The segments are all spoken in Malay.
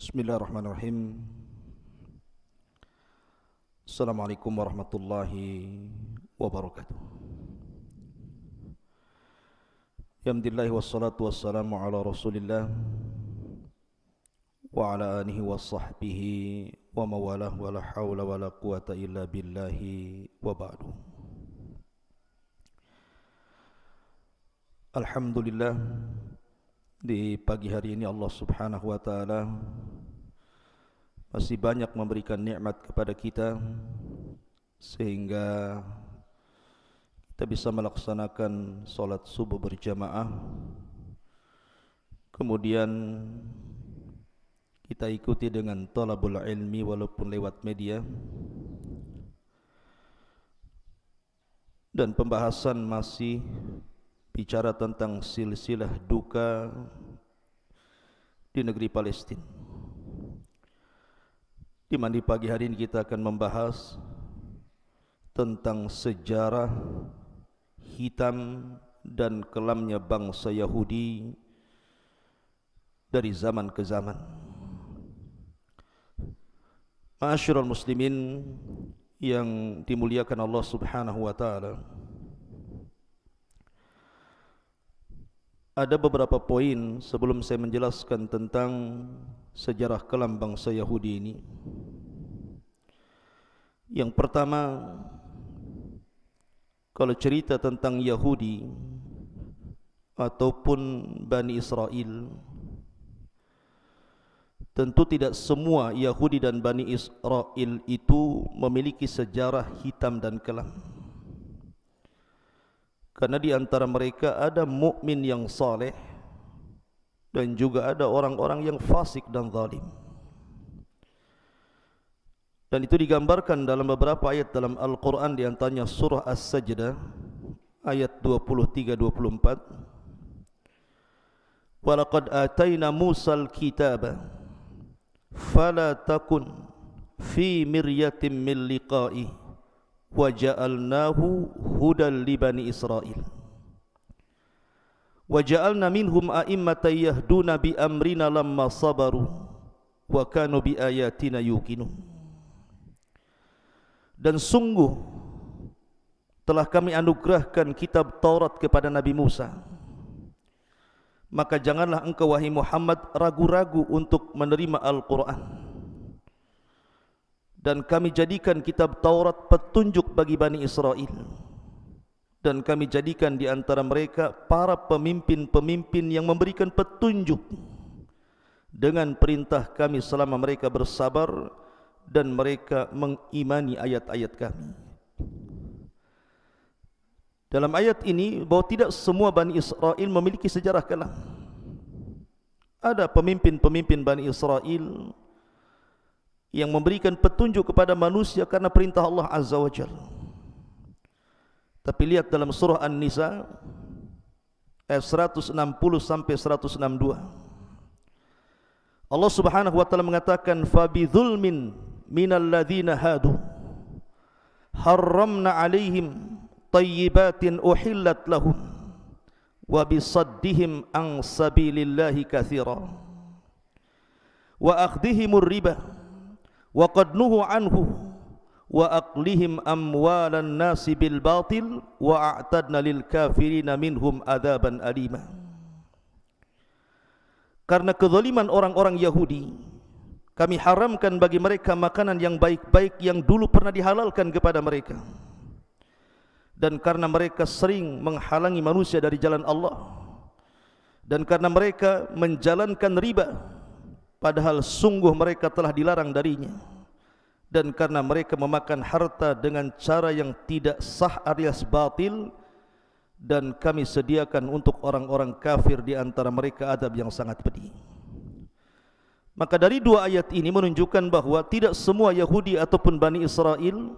بسم الله الرحمن الرحيم السلام عليكم ورحمة الله وبركاته Alhamdulillah wassalatu wassalamu ala rasulillah Wa ala anihi wa sahbihi wa mawalah wa la hawla wa la quwata illa billahi wa ba'du. Alhamdulillah di pagi hari ini Allah Subhanahu wa taala masih banyak memberikan nikmat kepada kita sehingga kita bisa melaksanakan solat subuh berjamaah kemudian kita ikuti dengan talabul ilmi walaupun lewat media dan pembahasan masih bicara tentang silsilah duka di negeri Palestina. Di mana pagi hari ini kita akan membahas tentang sejarah hitam dan kelamnya bangsa Yahudi dari zaman ke zaman. Ma'asyiral muslimin yang dimuliakan Allah Subhanahu wa taala. Ada beberapa poin sebelum saya menjelaskan tentang sejarah kelam bangsa Yahudi ini. Yang pertama, kalau cerita tentang Yahudi ataupun Bani Israel, tentu tidak semua Yahudi dan Bani Israel itu memiliki sejarah hitam dan kelam. Karena di antara mereka ada mukmin yang saleh dan juga ada orang-orang yang fasik dan zalim. Dan itu digambarkan dalam beberapa ayat dalam Al-Quran di antaranya surah As-Sajdah ayat 23-24. Walaqad atayna Musa al-kitaba fala takun fi miryatin min liqa'ihi wa ja'alnahu hudan li bani Israil wa ja'alna minhum a'immatan yahduna bi amrina lamma sabaru wa kanu bi ayatina yuqinun dan sungguh telah kami anugerahkan kitab Taurat kepada Nabi Musa. Maka janganlah engkau wahai Muhammad ragu-ragu untuk menerima Al-Qur'an. Dan kami jadikan kitab Taurat petunjuk bagi Bani Israel. Dan kami jadikan di antara mereka para pemimpin-pemimpin yang memberikan petunjuk dengan perintah kami selama mereka bersabar dan mereka mengimani ayat-ayat kami dalam ayat ini bahwa tidak semua Bani Israel memiliki sejarah kelam ada pemimpin-pemimpin Bani Israel yang memberikan petunjuk kepada manusia karena perintah Allah Azza wa Jal. Tapi lihat dalam surah An-Nisa ayat 160 sampai 162. Allah Subhanahu wa taala mengatakan fa bi dzulmin minal ladzina hadu. Harramna alaihim tayyibatin uhillat lahum wa bisaddihim an sabilillahi katsira wa akhdhihimur riba wa qad nuhu anhu wa aqlihim amwalan nasi bil batil wa a'tadna lil kafirina minhum adaban alima. Karena kezaliman orang-orang Yahudi kami haramkan bagi mereka makanan yang baik-baik yang dulu pernah dihalalkan kepada mereka. Dan karena mereka sering menghalangi manusia dari jalan Allah. Dan karena mereka menjalankan riba padahal sungguh mereka telah dilarang darinya. Dan karena mereka memakan harta dengan cara yang tidak sah alias batil dan kami sediakan untuk orang-orang kafir di antara mereka adab yang sangat pedih maka dari dua ayat ini menunjukkan bahawa tidak semua Yahudi ataupun Bani Israel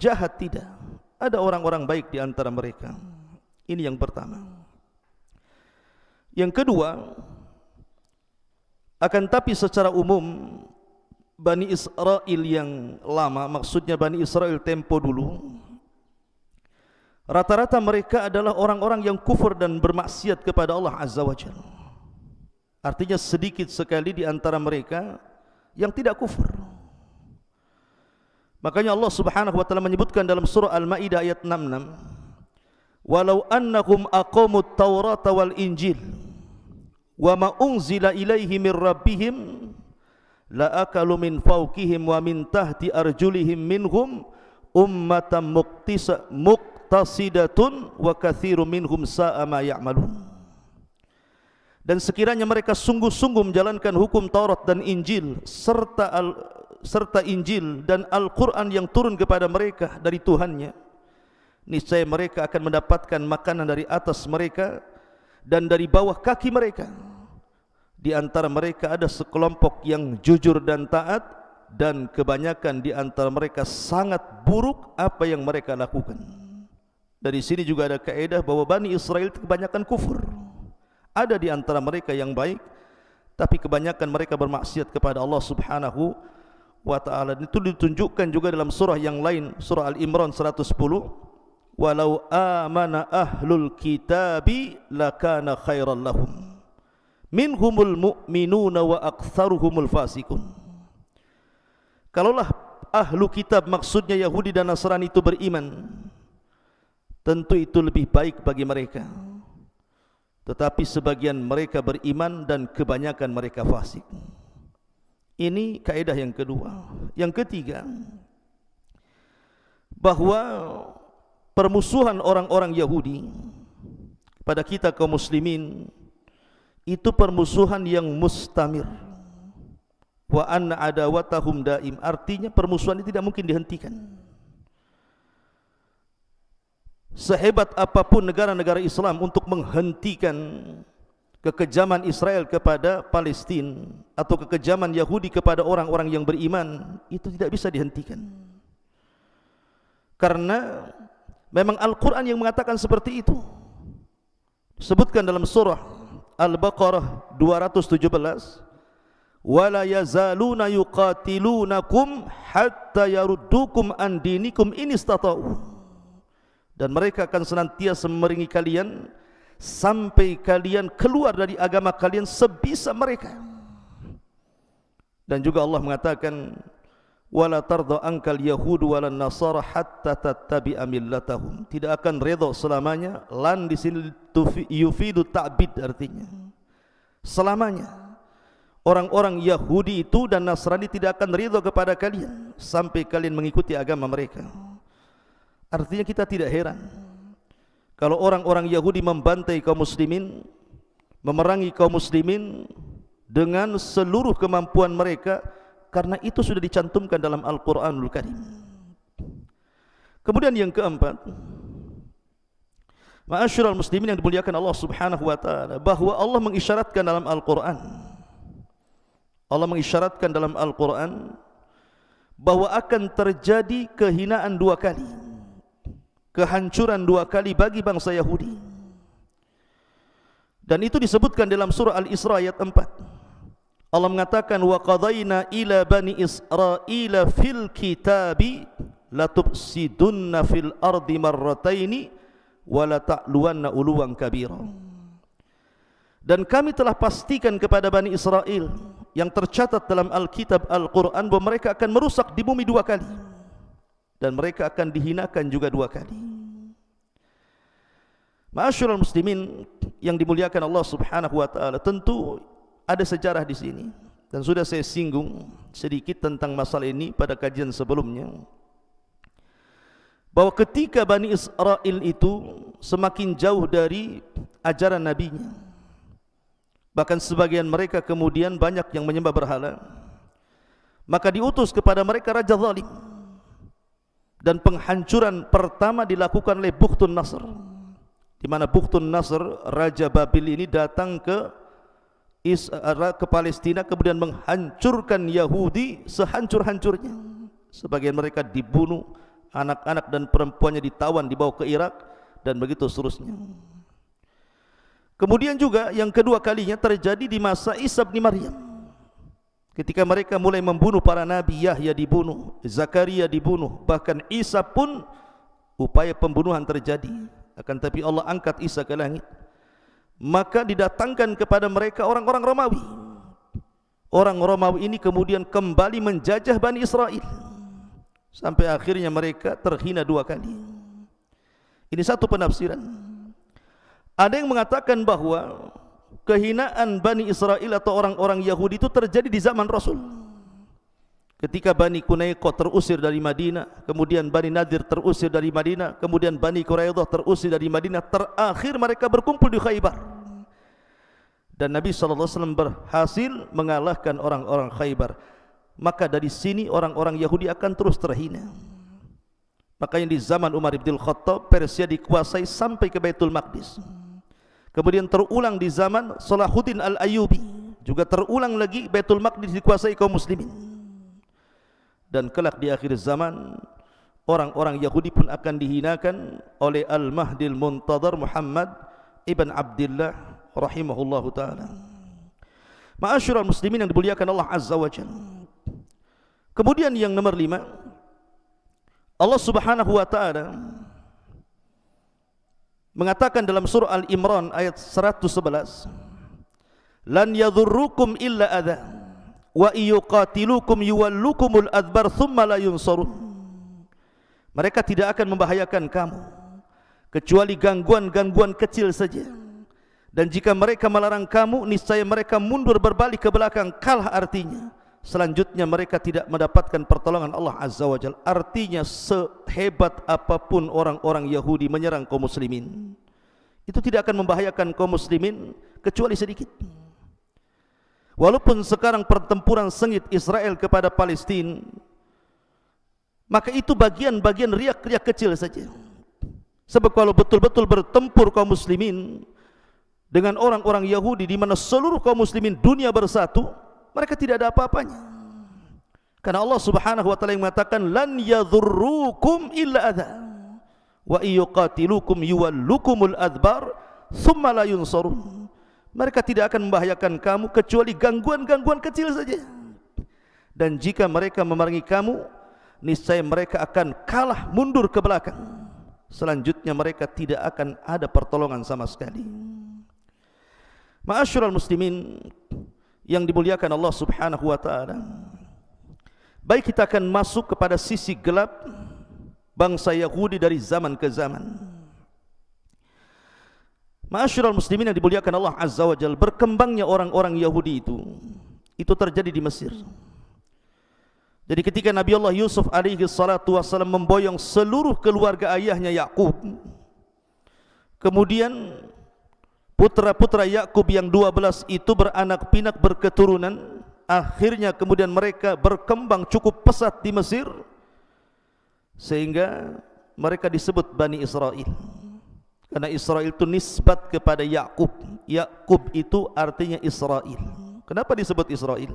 jahat tidak. Ada orang-orang baik di antara mereka. Ini yang pertama. Yang kedua akan tapi secara umum Bani Israel yang lama maksudnya Bani Israel tempo dulu rata-rata mereka adalah orang-orang yang kufur dan bermaksiat kepada Allah Azza wa Jalla. Artinya sedikit sekali di antara mereka yang tidak kufur. Makanya Allah Subhanahu wa taala menyebutkan dalam surah Al-Maidah ayat 66, "Walau annahum aqamut Taurata wal Injil wa ma unzila ilaihi min rabbihim la akalu min fawqihim wa min tahti arjulihim minhum ummatan muqtisa muqtasidatun wa kathiru minhum sa'a ma ya'malun." Dan sekiranya mereka sungguh-sungguh menjalankan hukum Taurat dan Injil serta al serta Injil dan Al-Quran yang turun kepada mereka dari Tuhannya niscaya mereka akan mendapatkan makanan dari atas mereka dan dari bawah kaki mereka. Di antara mereka ada sekelompok yang jujur dan taat dan kebanyakan di antara mereka sangat buruk apa yang mereka lakukan. Dari sini juga ada kaedah bahwa Bani Israel kebanyakan kufur ada di antara mereka yang baik tapi kebanyakan mereka bermaksiat kepada Allah subhanahu wa taala. Itu ditunjukkan juga dalam surah yang lain surah al-imran 110 walau amana ahlul kitabi lakana khairan lahum. Minhumul mu'minuna wa aktsaruhumul fasikun kalaulah ahlu kitab maksudnya Yahudi dan Nasrani itu beriman tentu itu lebih baik bagi mereka tetapi sebagian mereka beriman dan kebanyakan mereka fasik ini kaedah yang kedua. Yang ketiga, bahwa permusuhan orang-orang Yahudi pada kita kaum muslimin itu permusuhan yang mustamir. Wa anna adawatahum daim. Artinya permusuhan ini tidak mungkin dihentikan. Sehebat apapun negara-negara Islam untuk menghentikan kekejaman Israel kepada Palestina atau kekejaman Yahudi kepada orang-orang yang beriman itu tidak bisa dihentikan. Karena memang Al-Quran yang mengatakan seperti itu. Sebutkan dalam surah Al-Baqarah 217 wala yazaluna yuqatilunakum hatta yaruddukum an dinikum in istata'u dan mereka akan senantiasa memerangi kalian sampai kalian keluar dari agama kalian sebisa mereka. Dan juga Allah mengatakan wala tarda ankal yahud wala nasara hatta tattabi'a millatahum. Tidak akan redha selamanya lan di sini yufidu ta'bid artinya. Selamanya orang-orang Yahudi itu dan Nasrani tidak akan ridha kepada kalian sampai kalian mengikuti agama mereka. Artinya kita tidak heran kalau orang-orang Yahudi membantai kaum muslimin memerangi kaum muslimin dengan seluruh kemampuan mereka karena itu sudah dicantumkan dalam Al-Qur'anul Karim. Kemudian yang keempat, Ma'asyiral muslimin yang dimuliakan Allah Subhanahu wa taala bahwa Allah mengisyaratkan dalam Al-Qur'an Allah mengisyaratkan dalam Al-Qur'an bahwa akan terjadi kehinaan dua kali kehancuran dua kali bagi bangsa Yahudi. Dan itu disebutkan dalam surah Al-Isra ayat 4. Allah mengatakan wa qadayna ila bani Israila fil kitabi la tufsidunna fil ardi marrataini wa la ta'luwanna uluwan kabira. Dan kami telah pastikan kepada Bani Israel yang tercatat dalam Alkitab Al-Quran bahawa mereka akan merusak di bumi dua kali dan mereka akan dihinakan juga dua kali. Masyurul muslimin yang dimuliakan Allah Subhanahu wa taala, tentu ada sejarah di sini dan sudah saya singgung sedikit tentang masalah ini pada kajian sebelumnya. Bahwa ketika Bani Israel itu semakin jauh dari ajaran nabinya. Bahkan sebagian mereka kemudian banyak yang menyembah berhala. Maka diutus kepada mereka raja zalim dan penghancuran pertama dilakukan oleh Bukhtun Nasr. Di mana Bukhtun Nasr Raja Babil ini datang ke ke Palestina kemudian menghancurkan Yahudi sehancur-hancurnya. Sebagian mereka dibunuh anak-anak dan perempuannya ditawan dibawa ke Irak dan begitu seterusnya. Kemudian juga yang kedua kalinya terjadi di masa Isa bin Maryam Ketika mereka mulai membunuh para nabi, Yahya dibunuh, Zakaria dibunuh, bahkan Isa pun upaya pembunuhan terjadi. Akan tapi Allah angkat Isa ke langit. Maka didatangkan kepada mereka orang-orang Romawi. orang Romawi ini kemudian kembali menjajah Bani Israel sampai akhirnya mereka terhina dua kali. Ini satu penafsiran. Ada yang mengatakan bahawa kehinaan Bani Israel atau orang-orang Yahudi itu terjadi di zaman Rasul. Ketika Bani Qunaiqah terusir dari Madinah, kemudian Bani Nadir terusir dari Madinah, kemudian Bani Quraidah terusir dari Madinah, terakhir mereka berkumpul di Khaybar. Dan Nabi SAW berhasil mengalahkan orang-orang Khaybar. Maka dari sini orang-orang Yahudi akan terus terhina. Makanya di zaman Umar ibn Khattab Persia dikuasai sampai ke Baitul Maqdis kemudian terulang di zaman Salahuddin al-Ayubi juga terulang lagi Baitul Maqdis dikuasai kaum muslimin dan kelak di akhir zaman orang-orang Yahudi pun akan dihinakan oleh Al-Mahdil Muntadar Muhammad ibn Abdullah rahimahullahu taala. Ma'asyiral muslimin yang dimuliakan Allah Azza wa Jalla. Kemudian yang nomor lima Allah Subhanahu wa taala mengatakan dalam surah Al-Imran ayat 111 Lan yadhurrukum illa adha wa yuqatilukum yuwallukumul adbar thumma la yunsarun. Mereka tidak akan membahayakan kamu kecuali gangguan-gangguan kecil saja. Dan jika mereka melarang kamu niscaya mereka mundur berbalik ke belakang kalah artinya selanjutnya mereka tidak mendapatkan pertolongan Allah Azza wa Jalla artinya sehebat apapun orang-orang Yahudi menyerang kaum muslimin itu tidak akan membahayakan kaum muslimin kecuali sedikit. Walaupun sekarang pertempuran sengit Israel kepada Palestina maka itu bagian-bagian riak-riak kecil saja. Sebab kalau betul-betul bertempur kaum muslimin dengan orang-orang Yahudi di mana seluruh kaum muslimin dunia bersatu, mereka tidak ada apa-apanya. Karena Allah Subhanahu wa taala yang mengatakan lan yadhurrukum illa adza wa yuqatilukum yuwallukumul adbar thumma la yunsarun. Mereka tidak akan membahayakan kamu kecuali gangguan-gangguan kecil saja. Dan jika mereka memerangi kamu, niscaya mereka akan kalah mundur ke belakang. Selanjutnya mereka tidak akan ada pertolongan sama sekali. Ma'asyiral muslimin yang dimuliakan Allah Subhanahu wa taala. Baik kita akan masuk kepada sisi gelap bangsa Yahudi dari zaman ke zaman. Ma'asyiral muslimin yang dimuliakan Allah Azza wa Jalla, berkembangnya orang-orang Yahudi itu itu terjadi di Mesir. Jadi ketika Nabi Allah Yusuf alaihi salatu wasallam memboyong seluruh keluarga ayahnya Yakub, kemudian putra-putra Yakub yang 12 itu beranak pinak berketurunan. Akhirnya kemudian mereka berkembang cukup pesat di Mesir sehingga mereka disebut Bani Israel. Karena Israel itu nisbat kepada Yakub. Yakub itu artinya Israel. Kenapa disebut Israel?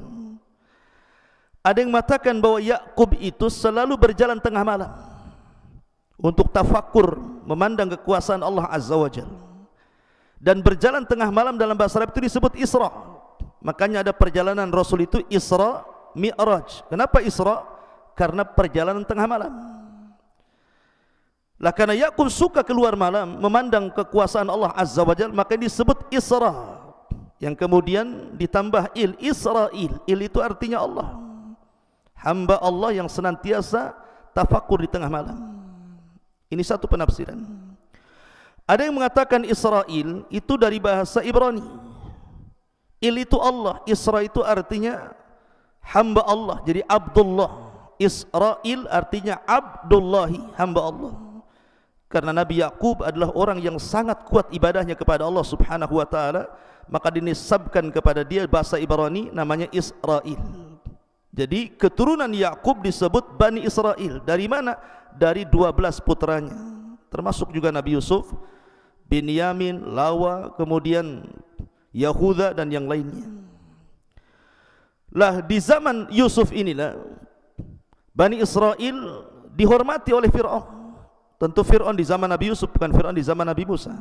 Ada yang mengatakan bahwa Yakub itu selalu berjalan tengah malam untuk tafakur memandang kekuasaan Allah Azza wa Jalla dan berjalan tengah malam dalam bahasa Arab itu disebut Isra. Makanya ada perjalanan Rasul itu Isra Mi'raj. Kenapa Isra? Karena perjalanan tengah malam. Lah karena Yakub suka keluar malam memandang kekuasaan Allah Azza wa Jalla maka disebut Isra. Yang kemudian ditambah il Israel. Il itu artinya Allah. Hamba Allah yang senantiasa tafakur di tengah malam. Ini satu penafsiran. Ada yang mengatakan Israel itu dari bahasa Ibrani. Il itu Allah, Isra itu artinya hamba Allah. Jadi Abdullah. Israel artinya Abdullahi, hamba Allah. Karena Nabi Yakub adalah orang yang sangat kuat ibadahnya kepada Allah Subhanahu wa taala, maka dinisabkan kepada dia bahasa Ibrani namanya Israel. Jadi keturunan Yakub disebut Bani Israel. Dari mana? Dari 12 putranya. Termasuk juga Nabi Yusuf Binyamin, Lawa, kemudian Yahuda dan yang lainnya. Lah di zaman Yusuf inilah Bani Israel dihormati oleh Fir'aun. Tentu Fir'aun di zaman Nabi Yusuf bukan Fir'aun di zaman Nabi Musa.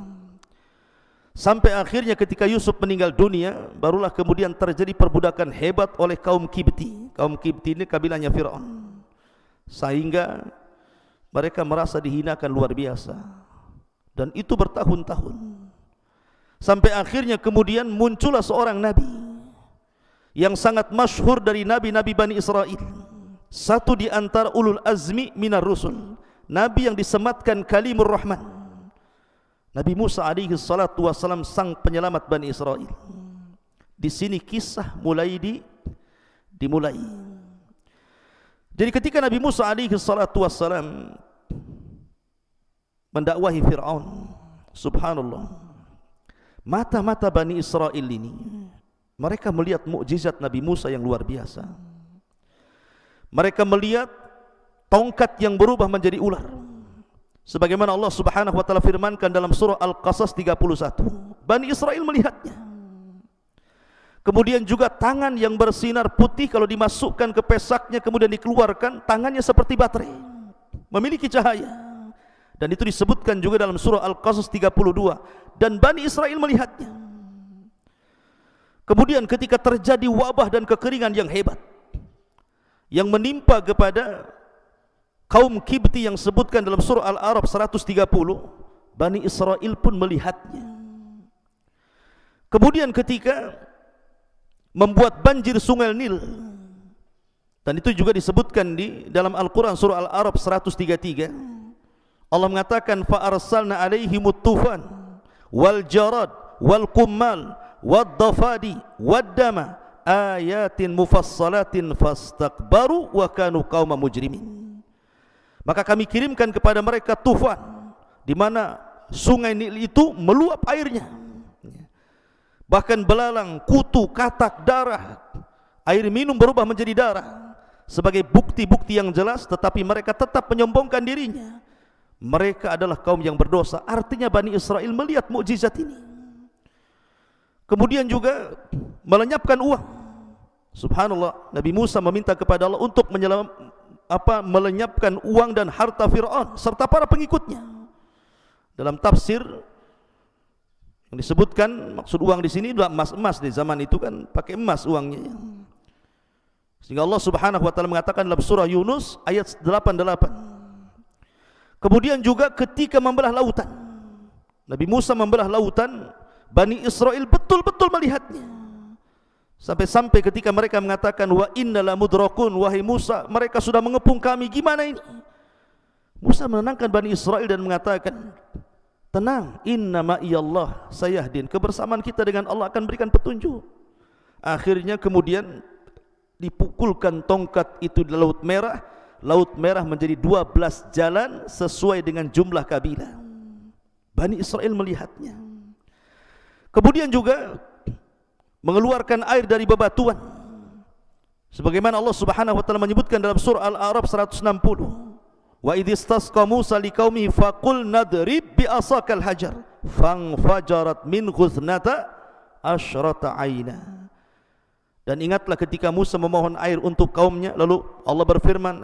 Sampai akhirnya ketika Yusuf meninggal dunia, barulah kemudian terjadi perbudakan hebat oleh kaum Kibti. Kaum Kibti ini kabilahnya Fir'aun. Sehingga mereka merasa dihinakan luar biasa dan itu bertahun-tahun sampai akhirnya kemudian muncullah seorang nabi yang sangat masyhur dari nabi-nabi Bani Israel. Satu di antara ulul azmi minar rusul. Nabi yang disematkan kalimur rahman. Nabi Musa alaihi salatu wasalam sang penyelamat Bani Israel. Di sini kisah mulai di dimulai. Jadi ketika Nabi Musa alaihi salatu wasalam mendakwahi Firaun, subhanallah. Mata-mata Bani Israel ini mereka melihat mukjizat Nabi Musa yang luar biasa. Mereka melihat tongkat yang berubah menjadi ular. Sebagaimana Allah Subhanahu wa taala firmankan dalam surah Al-Qasas 31. Bani Israel melihatnya. Kemudian juga tangan yang bersinar putih kalau dimasukkan ke pesaknya kemudian dikeluarkan, tangannya seperti baterai. Memiliki cahaya. Dan itu disebutkan juga dalam surah Al-Qasas 32 dan Bani Israel melihatnya. Kemudian ketika terjadi wabah dan kekeringan yang hebat yang menimpa kepada kaum Kibti yang sebutkan dalam surah Al-Arab 130, Bani Israel pun melihatnya. Kemudian ketika membuat banjir sungai Nil dan itu juga disebutkan di dalam Al-Quran surah Al-Arab 133 Allah mengatakan fa arsalna alaihim tufan wal jarad wal qummal wad dafadi wad dama ayatin mufassalatin fastakbaru wa kanu qauma mujrimin. Maka kami kirimkan kepada mereka tufan di mana sungai Nil itu meluap airnya. Bahkan belalang kutu katak darah air minum berubah menjadi darah sebagai bukti-bukti yang jelas tetapi mereka tetap menyombongkan dirinya mereka adalah kaum yang berdosa. Artinya Bani Israel melihat mukjizat ini. Kemudian juga melenyapkan uang. Subhanallah, Nabi Musa meminta kepada Allah untuk menyelam, apa melenyapkan uang dan harta Firaun serta para pengikutnya. Dalam tafsir yang disebutkan maksud uang di sini adalah emas-emas di zaman itu kan pakai emas uangnya. Sehingga Allah Subhanahu wa taala mengatakan dalam surah Yunus ayat 88 Kemudian juga ketika membelah lautan. Nabi Musa membelah lautan, Bani Israel betul-betul melihatnya. Sampai-sampai ketika mereka mengatakan wa innala mudrakun wahai Musa, mereka sudah mengepung kami, gimana ini? Musa menenangkan Bani Israel dan mengatakan, tenang, inna ma'iyallah sayahdin. Kebersamaan kita dengan Allah akan berikan petunjuk. Akhirnya kemudian dipukulkan tongkat itu di laut merah Laut Merah menjadi 12 jalan sesuai dengan jumlah kabilah. Bani Israel melihatnya. Kemudian juga mengeluarkan air dari bebatuan. Sebagaimana Allah Subhanahu wa taala menyebutkan dalam surah Al-A'raf 160. Wa idh istasqa Musa liqaumihi faqul nadrib bi asakal hajar fanfajarat min ghuthnata asyrata aina. Dan ingatlah ketika Musa memohon air untuk kaumnya lalu Allah berfirman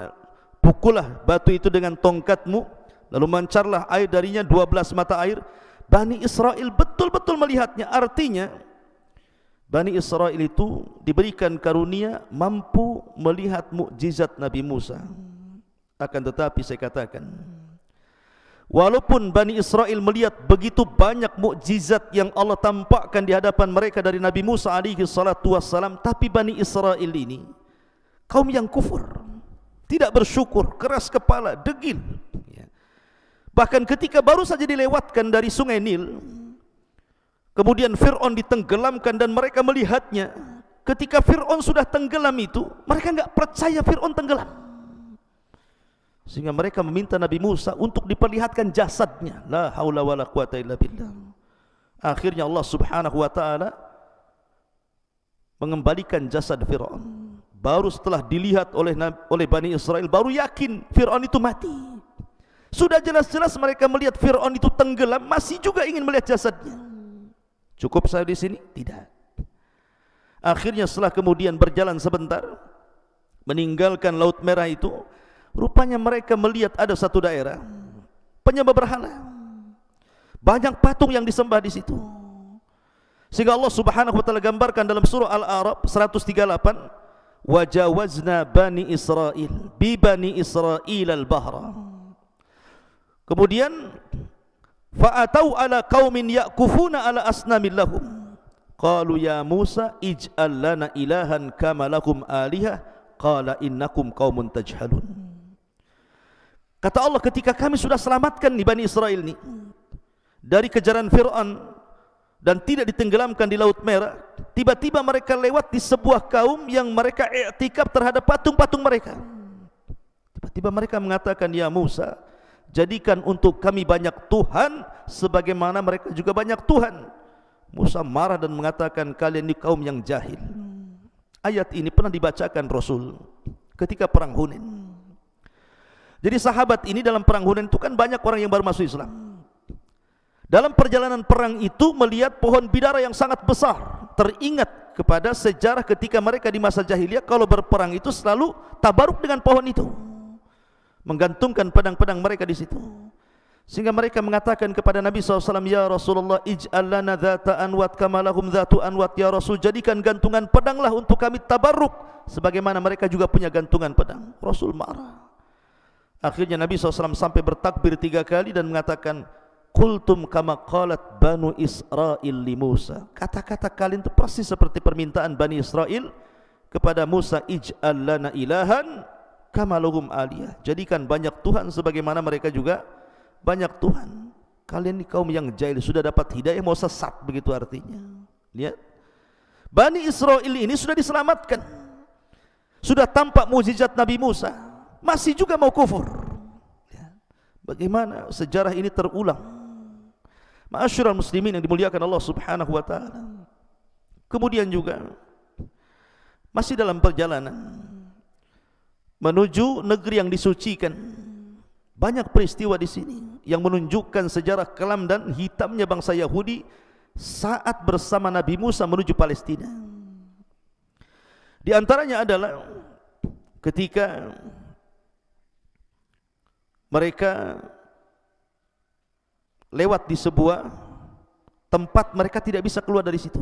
pukullah batu itu dengan tongkatmu lalu mancarlah air darinya 12 mata air. Bani Israel betul-betul melihatnya. Artinya Bani Israel itu diberikan karunia mampu melihat mukjizat Nabi Musa. Akan tetapi saya katakan Walaupun Bani Israel melihat begitu banyak mukjizat yang Allah tampakkan di hadapan mereka dari Nabi Musa alaihi salatu wassalam, tapi Bani Israel ini kaum yang kufur tidak bersyukur, keras kepala, degil. Ya. Bahkan ketika baru saja dilewatkan dari sungai Nil, kemudian Fir'aun ditenggelamkan dan mereka melihatnya. Ketika Fir'aun sudah tenggelam itu, mereka enggak percaya Fir'aun tenggelam. Sehingga mereka meminta Nabi Musa untuk diperlihatkan jasadnya. La haula wa la quwata illa billah. Akhirnya Allah subhanahu wa ta'ala mengembalikan jasad Fir'aun baru setelah dilihat oleh oleh Bani Israel baru yakin Fir'aun itu mati. Sudah jelas-jelas mereka melihat Fir'aun itu tenggelam masih juga ingin melihat jasadnya. Cukup saya di sini? tidak. Akhirnya setelah kemudian berjalan sebentar meninggalkan laut merah itu rupanya mereka melihat ada satu daerah penyembah berhala. Banyak patung yang disembah di situ. Sehingga Allah subhanahu wa ta'ala gambarkan dalam surah Al-Arab 138 wajawazna bani Israel bi bani Israel al-bahra kemudian fa'atau ala qaumin yaqufuna ala asnamil lahum qalu ya Musa ij'al lana ilahan kama lakum alihah qala innakum qaumun tajhalun kata Allah ketika kami sudah selamatkan nih Bani Israel ni dari kejaran Fir'aun dan tidak ditenggelamkan di Laut Merah, tiba-tiba mereka lewat di sebuah kaum yang mereka iktikaf terhadap patung-patung mereka. Tiba-tiba mereka mengatakan, Ya Musa, jadikan untuk kami banyak Tuhan sebagaimana mereka juga banyak Tuhan. Musa marah dan mengatakan, kalian ini kaum yang jahil. Ayat ini pernah dibacakan Rasul ketika perang Hunain. Jadi sahabat ini dalam perang Hunain itu kan banyak orang yang baru masuk Islam. Dalam perjalanan perang itu melihat pohon bidara yang sangat besar. Teringat kepada sejarah ketika mereka di masa jahiliyah kalau berperang itu selalu tabaruk dengan pohon itu. Menggantungkan pedang-pedang mereka di situ. Sehingga mereka mengatakan kepada Nabi SAW, Ya Rasulullah, ij'al lana dhata anwat kamalahum dhatu anwat, Ya Rasul, jadikan gantungan pedanglah untuk kami tabaruk. Sebagaimana mereka juga punya gantungan pedang. Rasul marah. Akhirnya Nabi SAW sampai bertakbir tiga kali dan mengatakan, Kultum kama qalat Banu Israel li Musa. Kata-kata kalian itu persis seperti permintaan Bani Israel kepada Musa ij'al lana ilahan kama lahum aliyah. Jadikan banyak Tuhan sebagaimana mereka juga banyak Tuhan. Kalian ini kaum yang jahil sudah dapat hidayah mau sesat begitu artinya. Lihat. Bani Israel ini sudah diselamatkan. Sudah tampak mukjizat Nabi Musa, masih juga mau kufur. Bagaimana sejarah ini terulang? Ma'asyiral muslimin yang dimuliakan Allah Subhanahu wa taala. Kemudian juga masih dalam perjalanan menuju negeri yang disucikan. Banyak peristiwa di sini yang menunjukkan sejarah kelam dan hitamnya bangsa Yahudi saat bersama Nabi Musa menuju Palestina. Di antaranya adalah ketika mereka lewat di sebuah tempat mereka tidak bisa keluar dari situ.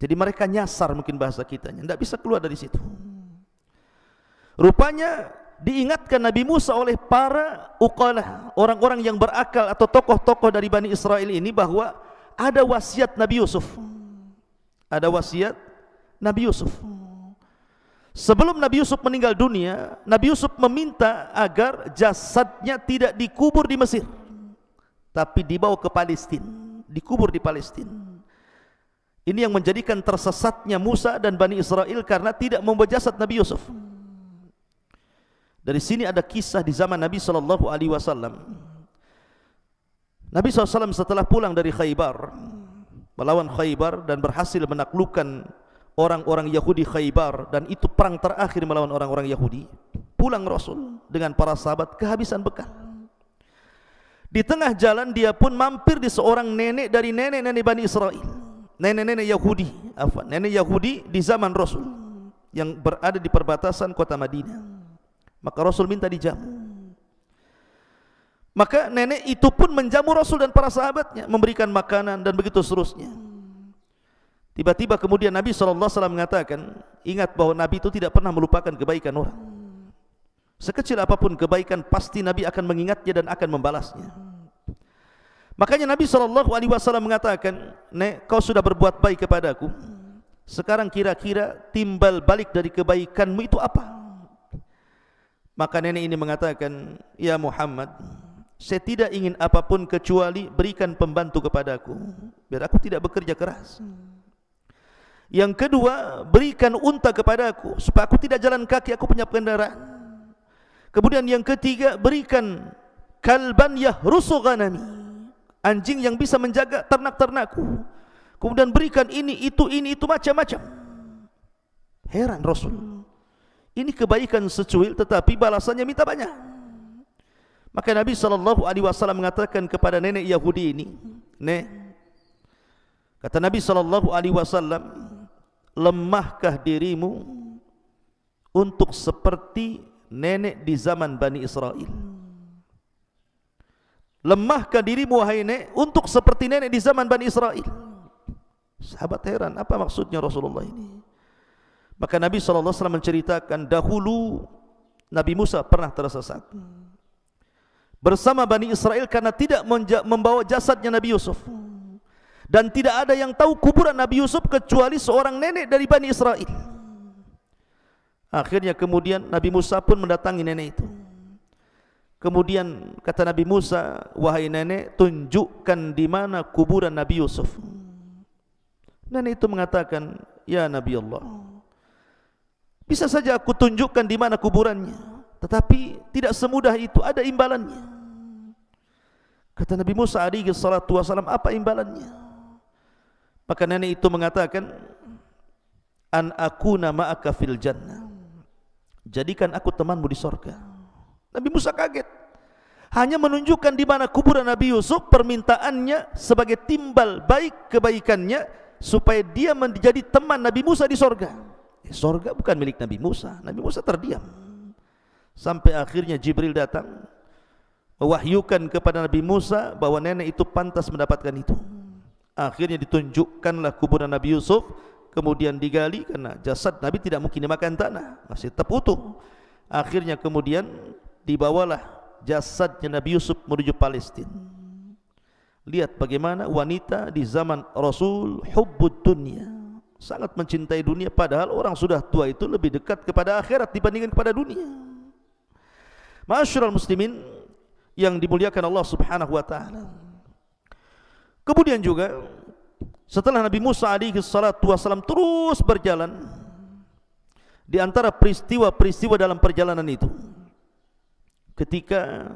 Jadi mereka nyasar mungkin bahasa kita, tidak bisa keluar dari situ. Rupanya diingatkan Nabi Musa oleh para uqalah, orang-orang yang berakal atau tokoh-tokoh dari Bani Israel ini bahwa ada wasiat Nabi Yusuf. Ada wasiat Nabi Yusuf. Sebelum Nabi Yusuf meninggal dunia, Nabi Yusuf meminta agar jasadnya tidak dikubur di Mesir tapi dibawa ke Palestin, dikubur di Palestin. Ini yang menjadikan tersesatnya Musa dan Bani Israel karena tidak membawa jasad Nabi Yusuf. Dari sini ada kisah di zaman Nabi sallallahu alaihi wasallam. Nabi SAW setelah pulang dari Khaybar melawan Khaybar dan berhasil menaklukkan orang-orang Yahudi Khaybar dan itu perang terakhir melawan orang-orang Yahudi. Pulang Rasul dengan para sahabat kehabisan bekal. Di tengah jalan dia pun mampir di seorang nenek dari nenek-nenek Bani Israel. Nenek-nenek Yahudi, apa? Nenek Yahudi di zaman Rasul yang berada di perbatasan kota Madinah. Maka Rasul minta dijamu. Maka nenek itu pun menjamu Rasul dan para sahabatnya, memberikan makanan dan begitu seterusnya. Tiba-tiba kemudian Nabi SAW mengatakan, ingat bahawa Nabi itu tidak pernah melupakan kebaikan orang. Sekecil apapun kebaikan pasti Nabi akan mengingatnya dan akan membalasnya. Makanya Nabi SAW mengatakan, Nek, kau sudah berbuat baik kepadaku. Sekarang kira-kira timbal balik dari kebaikanmu itu apa? Maka nenek ini mengatakan, Ya Muhammad, saya tidak ingin apapun kecuali berikan pembantu kepadaku. Biar aku tidak bekerja keras. Yang kedua, berikan unta kepadaku. Supaya aku tidak jalan kaki, aku punya kendaraan. Kemudian yang ketiga berikan kalban yahrusu ghanami. Anjing yang bisa menjaga ternak-ternakku. Kemudian berikan ini, itu, ini, itu macam-macam. Heran Rasul. Ini kebaikan secuil tetapi balasannya minta banyak. Maka Nabi sallallahu alaihi wasallam mengatakan kepada nenek Yahudi ini, "Nek, kata Nabi sallallahu alaihi wasallam, lemahkah dirimu untuk seperti nenek di zaman Bani Israel. Lemahkah dirimu wahai nenek untuk seperti nenek di zaman Bani Israel. Sahabat heran, apa maksudnya Rasulullah ini? Maka Nabi SAW menceritakan dahulu Nabi Musa pernah tersesat. Bersama Bani Israel karena tidak membawa jasadnya Nabi Yusuf. dan tidak ada yang tahu kuburan Nabi Yusuf kecuali seorang nenek dari Bani Israel. Akhirnya kemudian Nabi Musa pun mendatangi nenek itu. Kemudian kata Nabi Musa, wahai nenek, tunjukkan di mana kuburan Nabi Yusuf. Nenek itu mengatakan, ya Nabi Allah, bisa saja aku tunjukkan di mana kuburannya, tetapi tidak semudah itu, ada imbalannya. Kata Nabi Musa alaihi salatu wasalam, apa imbalannya? Maka nenek itu mengatakan an aku nama fil jannah. Jadikan aku temanmu di sorga. Nabi Musa kaget. Hanya menunjukkan di mana kuburan Nabi Yusuf permintaannya sebagai timbal baik kebaikannya supaya dia menjadi teman Nabi Musa di sorga. Eh, sorga bukan milik Nabi Musa. Nabi Musa terdiam. Sampai akhirnya Jibril datang mewahyukan kepada Nabi Musa bahwa nenek itu pantas mendapatkan itu akhirnya ditunjukkanlah kuburan Nabi Yusuf kemudian digali karena jasad Nabi tidak mungkin dimakan tanah masih tetap utuh akhirnya kemudian dibawalah jasadnya Nabi Yusuf menuju Palestina lihat bagaimana wanita di zaman Rasul hubbud dunia. Sangat mencintai dunia padahal orang sudah tua itu lebih dekat kepada akhirat dibandingkan kepada dunia. Masyurul muslimin yang dimuliakan Allah subhanahu wa ta'ala. Kemudian juga setelah Nabi Musa alaihi salatu wasallam terus berjalan di antara peristiwa-peristiwa dalam perjalanan itu ketika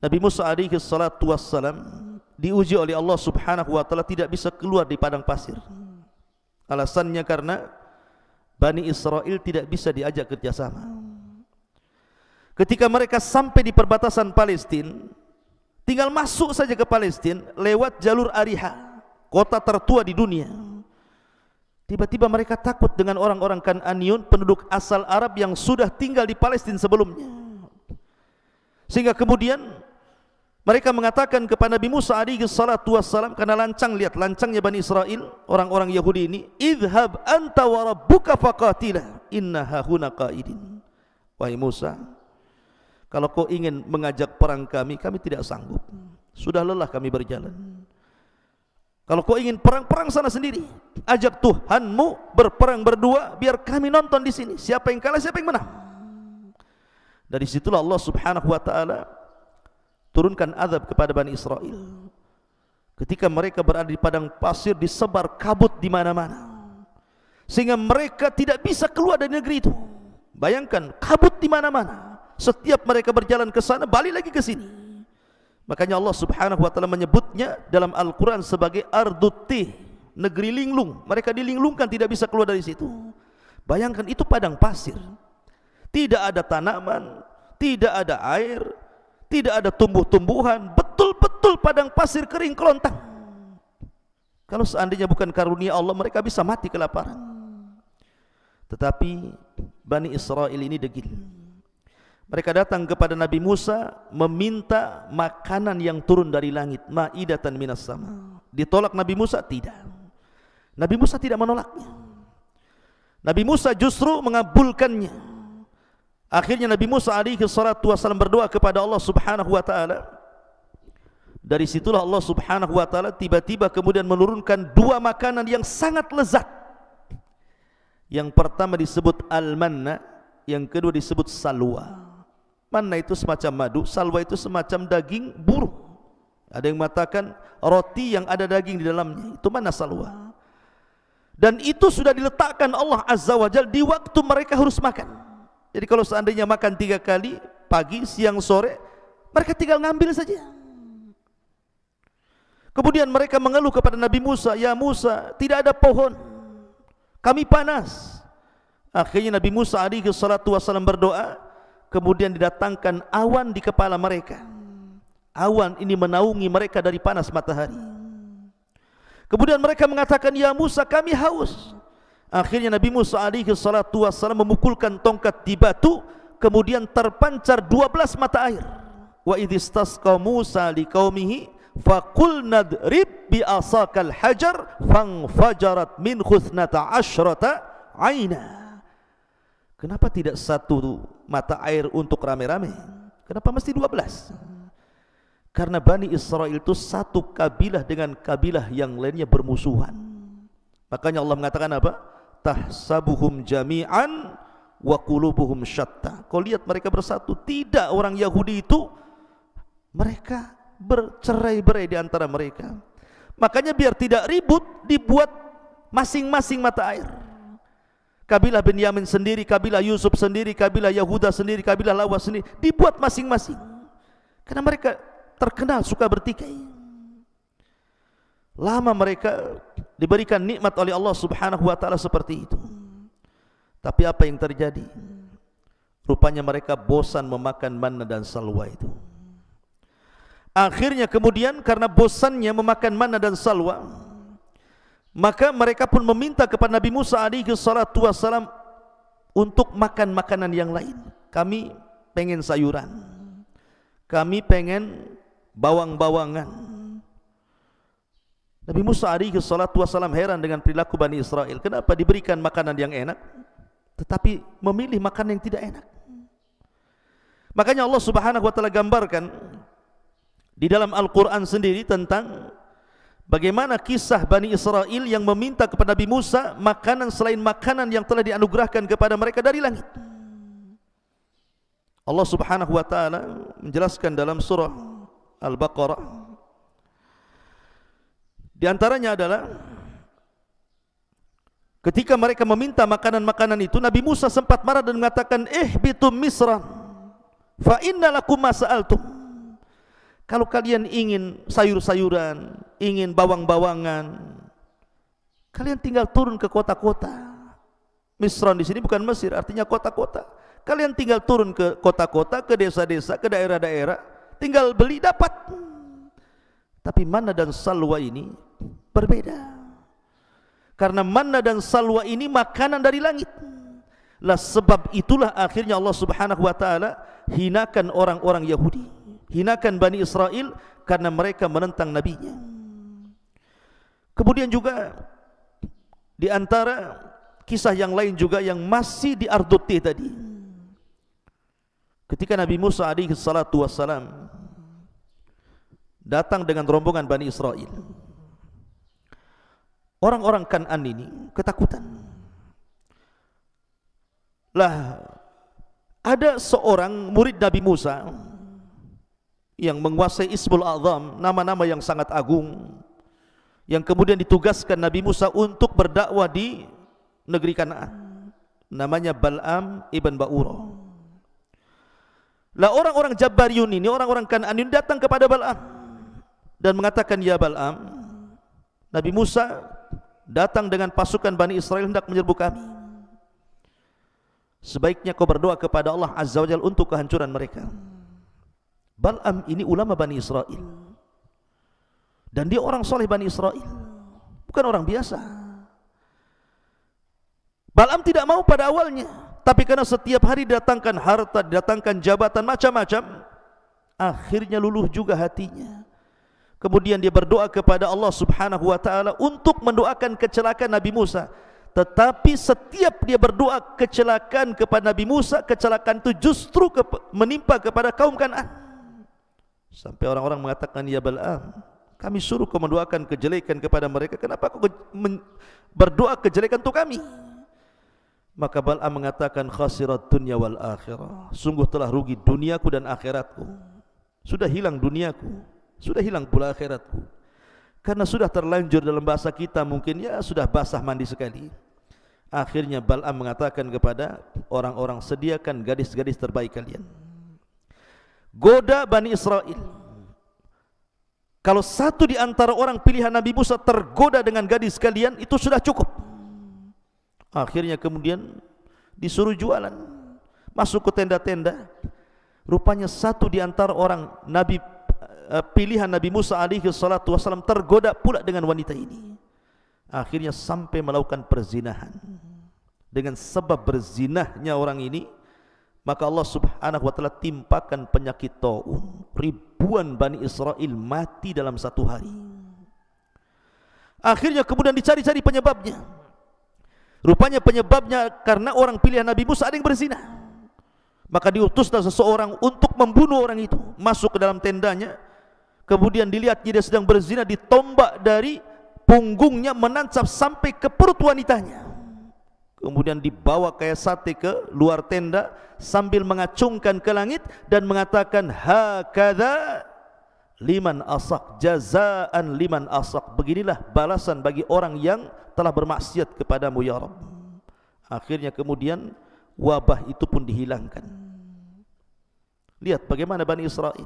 Nabi Musa alaihi salatu wasallam diuji oleh Allah Subhanahu wa taala tidak bisa keluar di padang pasir. Alasannya karena Bani Israel tidak bisa diajak kerjasama. Ketika mereka sampai di perbatasan Palestina, tinggal masuk saja ke Palestina lewat jalur Ariha kota tertua di dunia tiba-tiba mereka takut dengan orang-orang Kananiun penduduk asal Arab yang sudah tinggal di Palestina sebelumnya sehingga kemudian mereka mengatakan kepada Nabi Musa alaihi salatu wassalam karena lancang lihat lancangnya Bani Israel orang-orang Yahudi ini idhab anta wa rabbuka faqatila inna hahuna qaidin wahai Musa kalau kau ingin mengajak perang kami, kami tidak sanggup. Sudah lelah kami berjalan. Kalau kau ingin perang-perang sana sendiri, ajak Tuhanmu berperang berdua, biar kami nonton di sini. Siapa yang kalah, siapa yang menang. Dari situlah Allah Subhanahu Wa Taala turunkan azab kepada Bani Israel. Ketika mereka berada di padang pasir, disebar kabut di mana-mana, sehingga mereka tidak bisa keluar dari negeri itu. Bayangkan kabut di mana-mana setiap mereka berjalan ke sana balik lagi ke sini makanya Allah subhanahu wa ta'ala menyebutnya dalam Al-Quran sebagai arduti negeri linglung. Mereka dilinglungkan tidak bisa keluar dari situ. Bayangkan itu padang pasir. Tidak ada tanaman tidak ada air tidak ada tumbuh-tumbuhan. Betul-betul padang pasir kering kelontang. Kalau seandainya bukan karunia Allah mereka bisa mati kelaparan. Tetapi Bani Israel ini degil mereka datang kepada Nabi Musa meminta makanan yang turun dari langit, ma'idatan minas sama. Ditolak Nabi Musa? Tidak. Nabi Musa tidak menolaknya. Nabi Musa justru mengabulkannya. Akhirnya Nabi Musa alaihi salatu wasallam berdoa kepada Allah Subhanahu wa taala. Dari situlah Allah Subhanahu wa taala tiba-tiba kemudian menurunkan dua makanan yang sangat lezat. Yang pertama disebut al-manna, yang kedua disebut salwa. Mana itu semacam madu, salwa itu semacam daging burung. Ada yang mengatakan roti yang ada daging di dalamnya, itu mana salwa? Dan itu sudah diletakkan Allah Azza wa Jal di waktu mereka harus makan. Jadi kalau seandainya makan tiga kali, pagi, siang, sore, mereka tinggal ngambil saja. Kemudian mereka mengeluh kepada Nabi Musa, Ya Musa, tidak ada pohon. Kami panas. Akhirnya Nabi Musa alaihi salatu wasallam berdoa, kemudian didatangkan awan di kepala mereka. Awan ini menaungi mereka dari panas matahari. Kemudian mereka mengatakan ya Musa kami haus. Akhirnya Nabi Musa alaihi salatu wassalam memukulkan tongkat di batu kemudian terpancar 12 mata air. Wa idistasqa Musa liqaumihi faqul nadrib bi asakal hajar fangfajarat min khuthnata ashrata aina Kenapa tidak satu mata air untuk rame-rame? Kenapa mesti dua belas? Karena Bani Israel itu satu kabilah dengan kabilah yang lainnya bermusuhan. Makanya Allah mengatakan apa? Tahsabuhum jami'an wa qulubuhum syatta. Kau lihat mereka bersatu. Tidak orang Yahudi itu mereka bercerai-berai di antara mereka. Makanya biar tidak ribut dibuat masing-masing mata air. Kabilah Benyamin sendiri, kabilah Yusuf sendiri, kabilah Yahuda sendiri, kabilah Lawas sendiri dibuat masing-masing. Karena mereka terkenal suka bertikai. Lama mereka diberikan nikmat oleh Allah Subhanahu wa taala seperti itu. Tapi apa yang terjadi? Rupanya mereka bosan memakan manna dan salwa itu. Akhirnya kemudian karena bosannya memakan manna dan salwa, maka mereka pun meminta kepada Nabi Musa alaihi salatu wasalam untuk makan makanan yang lain. Kami pengen sayuran. Kami pengen bawang-bawangan. Nabi Musa alaihi salatu wasallam heran dengan perilaku Bani Israel. Kenapa diberikan makanan yang enak tetapi memilih makanan yang tidak enak? Makanya Allah Subhanahu wa taala gambarkan di dalam Al-Qur'an sendiri tentang bagaimana kisah Bani Israel yang meminta kepada Nabi Musa makanan selain makanan yang telah dianugerahkan kepada mereka dari langit. Allah Subhanahu wa taala menjelaskan dalam surah Al-Baqarah Di antaranya adalah Ketika mereka meminta makanan-makanan itu Nabi Musa sempat marah dan mengatakan Eh bitum misran Fa inna lakum masa'altum Kalau kalian ingin sayur-sayuran Ingin bawang-bawangan. Kalian tinggal turun ke kota-kota. Misran di sini bukan Mesir Artinya kota-kota. Kalian tinggal turun ke kota-kota Ke desa-desa, ke daerah-daerah tinggal beli dapat. Tapi mana dan salwa ini berbeda. Karena mana dan salwa ini makanan dari langit. Lah sebab itulah akhirnya Allah subhanahu wa ta'ala hinakan orang-orang Yahudi hinakan Bani Israel karena mereka menentang nabinya kemudian juga di antara kisah yang lain juga yang masih di Arduti tadi ketika Nabi Musa alaihi salatu wassalam datang dengan rombongan Bani Israel. Orang-orang Kanan ini ketakutan. Lah ada seorang murid Nabi Musa yang menguasai Ismul Azam, nama-nama yang sangat agung yang kemudian ditugaskan Nabi Musa untuk berdakwah di negeri Kanaan. Namanya Bal'am ibn Ba'ura. Lah orang-orang Jabbariun ini, orang-orang Kanaan ini datang kepada Bal'am dan mengatakan ya Bal'am Nabi Musa datang dengan pasukan Bani Israel hendak menyerbu kami sebaiknya kau berdoa kepada Allah Azza wa Jal untuk kehancuran mereka Bal'am ini ulama Bani Israel dan dia orang soleh Bani Israel bukan orang biasa Bal'am tidak mau pada awalnya tapi karena setiap hari didatangkan harta, didatangkan jabatan macam-macam akhirnya luluh juga hatinya Kemudian dia berdoa kepada Allah Subhanahu wa taala untuk mendoakan kecelakaan Nabi Musa. Tetapi setiap dia berdoa kecelakaan kepada Nabi Musa, kecelakaan itu justru menimpa kepada kaum Kanaan. Sampai orang-orang mengatakan ya Bal'am, kami suruh kau mendoakan kejelekan kepada mereka, kenapa kau berdoa kejelekan untuk kami? Maka Bal'am mengatakan khasirat dunya wal akhirah. Sungguh telah rugi duniaku dan akhiratku. Sudah hilang duniaku sudah hilang pula akhiratku karena sudah terlanjur dalam bahasa kita mungkin ya sudah basah mandi sekali akhirnya Bal'am mengatakan kepada orang-orang sediakan gadis-gadis terbaik kalian goda Bani Israel kalau satu di antara orang pilihan Nabi Musa tergoda dengan gadis kalian itu sudah cukup akhirnya kemudian disuruh jualan masuk ke tenda-tenda rupanya satu di antara orang Nabi Eh, pilihan Nabi Musa alaihi salatu wasallam tergoda pula dengan wanita ini. Akhirnya sampai melakukan perzinahan. Dengan sebab berzinahnya orang ini, maka Allah Subhanahu wa taala timpakan penyakit taun. Ribuan Bani Israel mati dalam satu hari. Akhirnya kemudian dicari-cari penyebabnya. Rupanya penyebabnya karena orang pilihan Nabi Musa ada yang berzina. Maka diutuslah seseorang untuk membunuh orang itu, masuk ke dalam tendanya, kemudian dilihat dia sedang berzina ditombak dari punggungnya menancap sampai ke perut wanitanya kemudian dibawa kayak sate ke luar tenda sambil mengacungkan ke langit dan mengatakan hakadha liman asak jazaan liman asak beginilah balasan bagi orang yang telah bermaksiat kepadamu ya Rabb. Akhirnya kemudian wabah itu pun dihilangkan. Lihat bagaimana Bani Israel.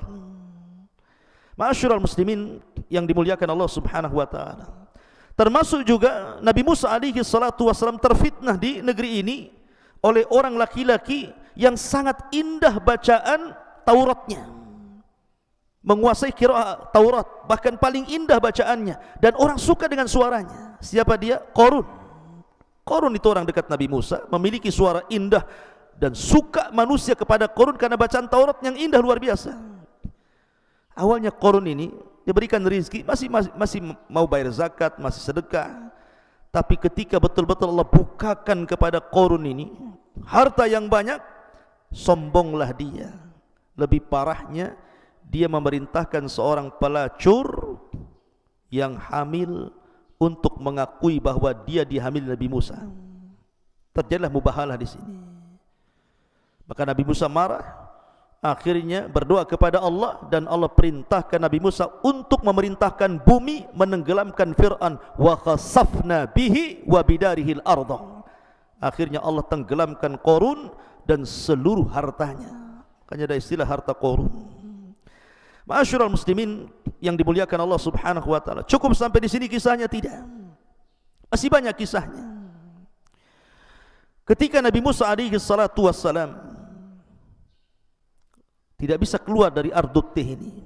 Ma'asyiral muslimin yang dimuliakan Allah Subhanahu wa taala Termasuk juga Nabi Musa alaihi salatu wasallam terfitnah di negeri ini oleh orang laki-laki yang sangat indah bacaan Tauratnya. Menguasai kira Taurat, bahkan paling indah bacaannya dan orang suka dengan suaranya. Siapa dia? Korun. Korun itu orang dekat Nabi Musa, memiliki suara indah dan suka manusia kepada Korun karena bacaan Taurat yang indah luar biasa. Awalnya Korun ini diberikan rezeki masih, masih masih mau bayar zakat masih sedekah. Tapi ketika betul-betul Allah bukakan kepada korun ini harta yang banyak sombonglah dia. Lebih parahnya dia memerintahkan seorang pelacur yang hamil untuk mengakui bahwa dia dihamil Nabi Musa. Terjadilah mubahalah di sini. Maka Nabi Musa marah akhirnya berdoa kepada Allah dan Allah perintahkan Nabi Musa untuk memerintahkan bumi menenggelamkan Fir'aun. Wa khasafna bihi wa bidarihi al-ardha akhirnya Allah tenggelamkan Korun dan seluruh hartanya. Makanya ada istilah harta Korun Ma'asyiral muslimin yang dimuliakan Allah Subhanahu wa taala. Cukup sampai di sini kisahnya? Tidak. Masih banyak kisahnya. Ketika Nabi Musa alaihi salatu wassalam tidak bisa keluar dari Ardut Tih ini.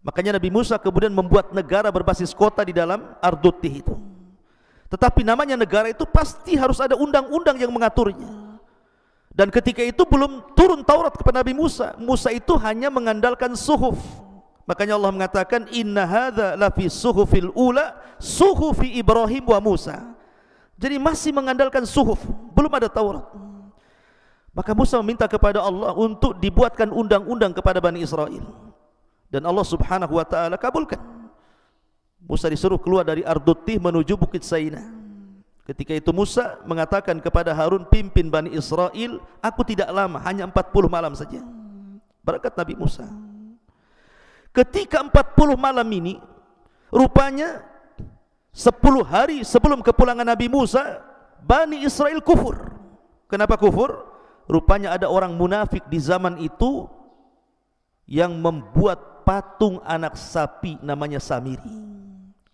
Makanya Nabi Musa kemudian membuat negara berbasis kota di dalam Ardut Tih itu. Tetapi namanya negara itu pasti harus ada undang-undang yang mengaturnya. Dan ketika itu belum turun Taurat kepada Nabi Musa. Musa itu hanya mengandalkan suhuf. Makanya Allah mengatakan inna hadza la fi suhufil ula suhufi Ibrahim wa Musa. Jadi masih mengandalkan suhuf, belum ada Taurat. Maka Musa meminta kepada Allah untuk dibuatkan undang-undang kepada Bani Israel. Dan Allah subhanahu wa ta'ala kabulkan. Musa disuruh keluar dari Ardutti menuju Bukit Saina. Ketika itu Musa mengatakan kepada Harun pimpin Bani Israel, aku tidak lama, hanya 40 malam saja. Berkat Nabi Musa. Ketika 40 malam ini, rupanya 10 hari sebelum kepulangan Nabi Musa, Bani Israel kufur. Kenapa kufur? Rupanya ada orang munafik di zaman itu yang membuat patung anak sapi namanya Samiri.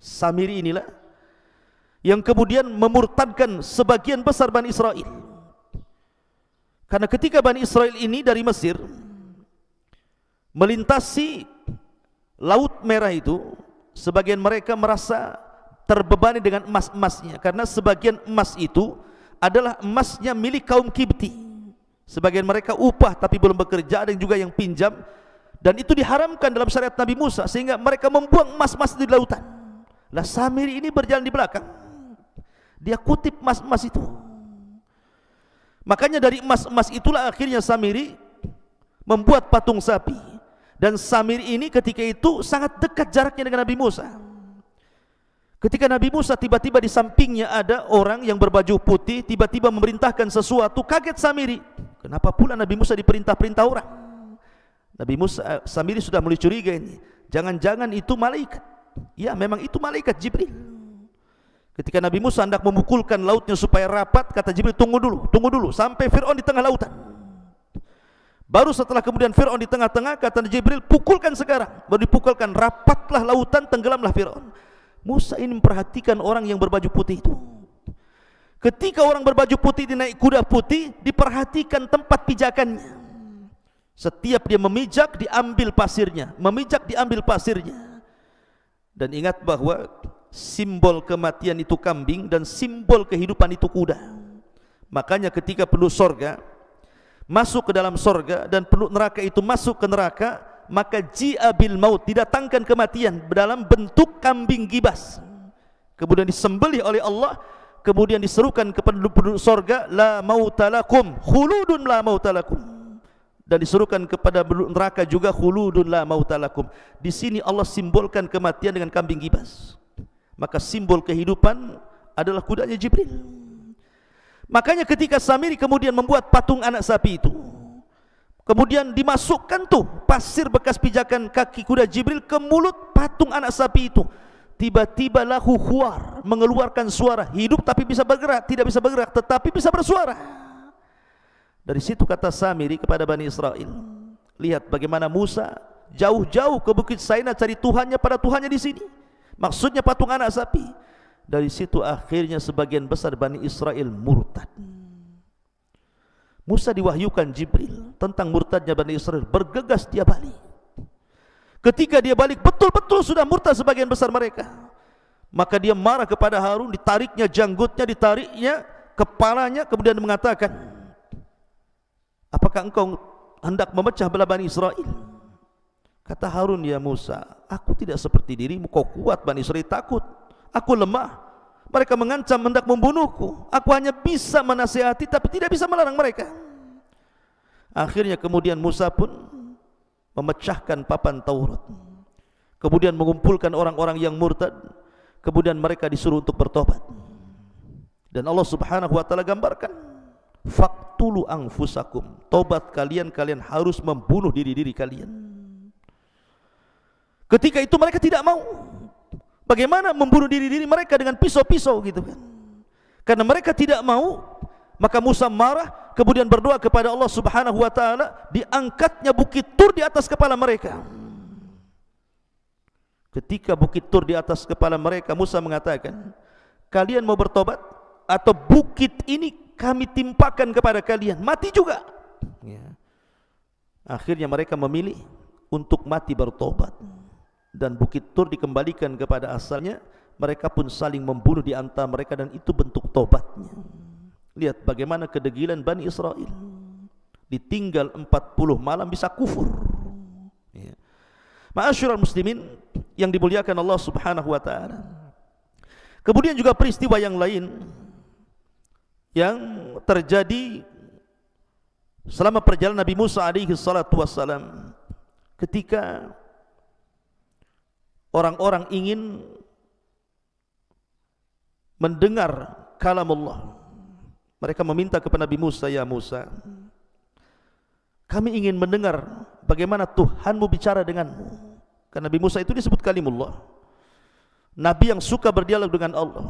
Samiri inilah yang kemudian memurtadkan sebagian besar Bani Israel. Karena ketika Bani Israel ini dari Mesir melintasi Laut Merah itu, sebagian mereka merasa terbebani dengan emas-emasnya karena sebagian emas itu adalah emasnya milik kaum Kibti. Sebagian mereka upah tapi belum bekerja, ada juga yang pinjam dan itu diharamkan dalam syariat Nabi Musa sehingga mereka membuang emas-emas di lautan. Lah Samiri ini berjalan di belakang. Dia kutip emas-emas itu. Makanya dari emas-emas itulah akhirnya Samiri membuat patung sapi. Dan Samiri ini ketika itu sangat dekat jaraknya dengan Nabi Musa. Ketika Nabi Musa tiba-tiba di sampingnya ada orang yang berbaju putih tiba-tiba memerintahkan sesuatu, kaget Samiri. Kenapa pula Nabi Musa diperintah-perintah orang? Nabi Musa eh, Samiri sudah mulai curiga ini. Jangan-jangan itu malaikat. Ya, memang itu malaikat Jibril. Ketika Nabi Musa hendak memukulkan lautnya supaya rapat, kata Jibril, tunggu dulu, tunggu dulu sampai Firaun di tengah lautan. Baru setelah kemudian Firaun di tengah-tengah, kata Jibril, pukulkan sekarang. Baru dipukulkan, rapatlah lautan, tenggelamlah Firaun. Musa ini memperhatikan orang yang berbaju putih itu. Ketika orang berbaju putih dinaik kuda putih, diperhatikan tempat pijakannya. Setiap dia memijak, diambil pasirnya. Memijak, diambil pasirnya. Dan ingat bahwa simbol kematian itu kambing dan simbol kehidupan itu kuda. Makanya ketika penduduk sorga masuk ke dalam sorga dan penduduk neraka itu masuk ke neraka, maka ji'abil maut didatangkan kematian dalam bentuk kambing gibas kemudian disembelih oleh Allah kemudian diserukan kepada penduduk sorga la mautalakum khuludun la mautalakum dan disuruhkan kepada neraka juga khuludun la mautalakum. Di sini Allah simbolkan kematian dengan kambing gibas. Maka simbol kehidupan adalah kudanya Jibril. Makanya ketika Samiri kemudian membuat patung anak sapi itu, kemudian dimasukkan tuh pasir bekas pijakan kaki kuda Jibril ke mulut patung anak sapi itu. Tiba-tiba lahu khuar mengeluarkan suara hidup tapi bisa bergerak, tidak bisa bergerak tetapi bisa bersuara. Dari situ kata Samiri kepada Bani Israel. Lihat bagaimana Musa jauh-jauh ke Bukit Saina cari Tuhannya pada Tuhannya di sini. Maksudnya patung anak sapi. Dari situ akhirnya sebagian besar Bani Israel murtad. Musa diwahyukan Jibril tentang murtadnya Bani Israel. Bergegas dia balik. Ketika dia balik betul-betul sudah murtad sebagian besar mereka. Maka dia marah kepada Harun, ditariknya janggutnya, ditariknya kepalanya, kemudian mengatakan, Apakah engkau hendak memecah belah Bani Israel? Kata Harun, ya Musa, aku tidak seperti dirimu, kau kuat, Bani Israel takut. Aku lemah. Mereka mengancam hendak membunuhku. Aku hanya bisa menasihati, tapi tidak bisa melarang mereka. Akhirnya kemudian Musa pun memecahkan papan Taurat. Kemudian mengumpulkan orang-orang yang murtad. Kemudian mereka disuruh untuk bertobat. Dan Allah subhanahu wa ta'ala gambarkan faktulu angfusakum tobat kalian kalian harus membunuh diri-diri kalian ketika itu mereka tidak mau bagaimana membunuh diri-diri mereka dengan pisau-pisau gitu kan karena mereka tidak mau maka Musa marah kemudian berdoa kepada Allah Subhanahu wa taala diangkatnya bukit Tur di atas kepala mereka. Ketika bukit Tur di atas kepala mereka Musa mengatakan kalian mau bertobat atau bukit ini kami timpakan kepada kalian? Mati juga. Ya. akhirnya mereka memilih untuk mati bertobat dan bukit tur dikembalikan kepada asalnya mereka pun saling membunuh di antara mereka dan itu bentuk tobatnya lihat bagaimana kedegilan Bani Israel ditinggal 40 malam bisa kufur ya. Ma'asyiral muslimin yang dimuliakan Allah Subhanahu wa taala. Kemudian juga peristiwa yang lain yang terjadi selama perjalanan Nabi Musa alaihi salatu wassalam ketika orang-orang ingin mendengar kalam Allah mereka meminta kepada Nabi Musa ya Musa kami ingin mendengar bagaimana Tuhanmu bicara denganmu karena Nabi Musa itu disebut kalimullah Nabi yang suka berdialog dengan Allah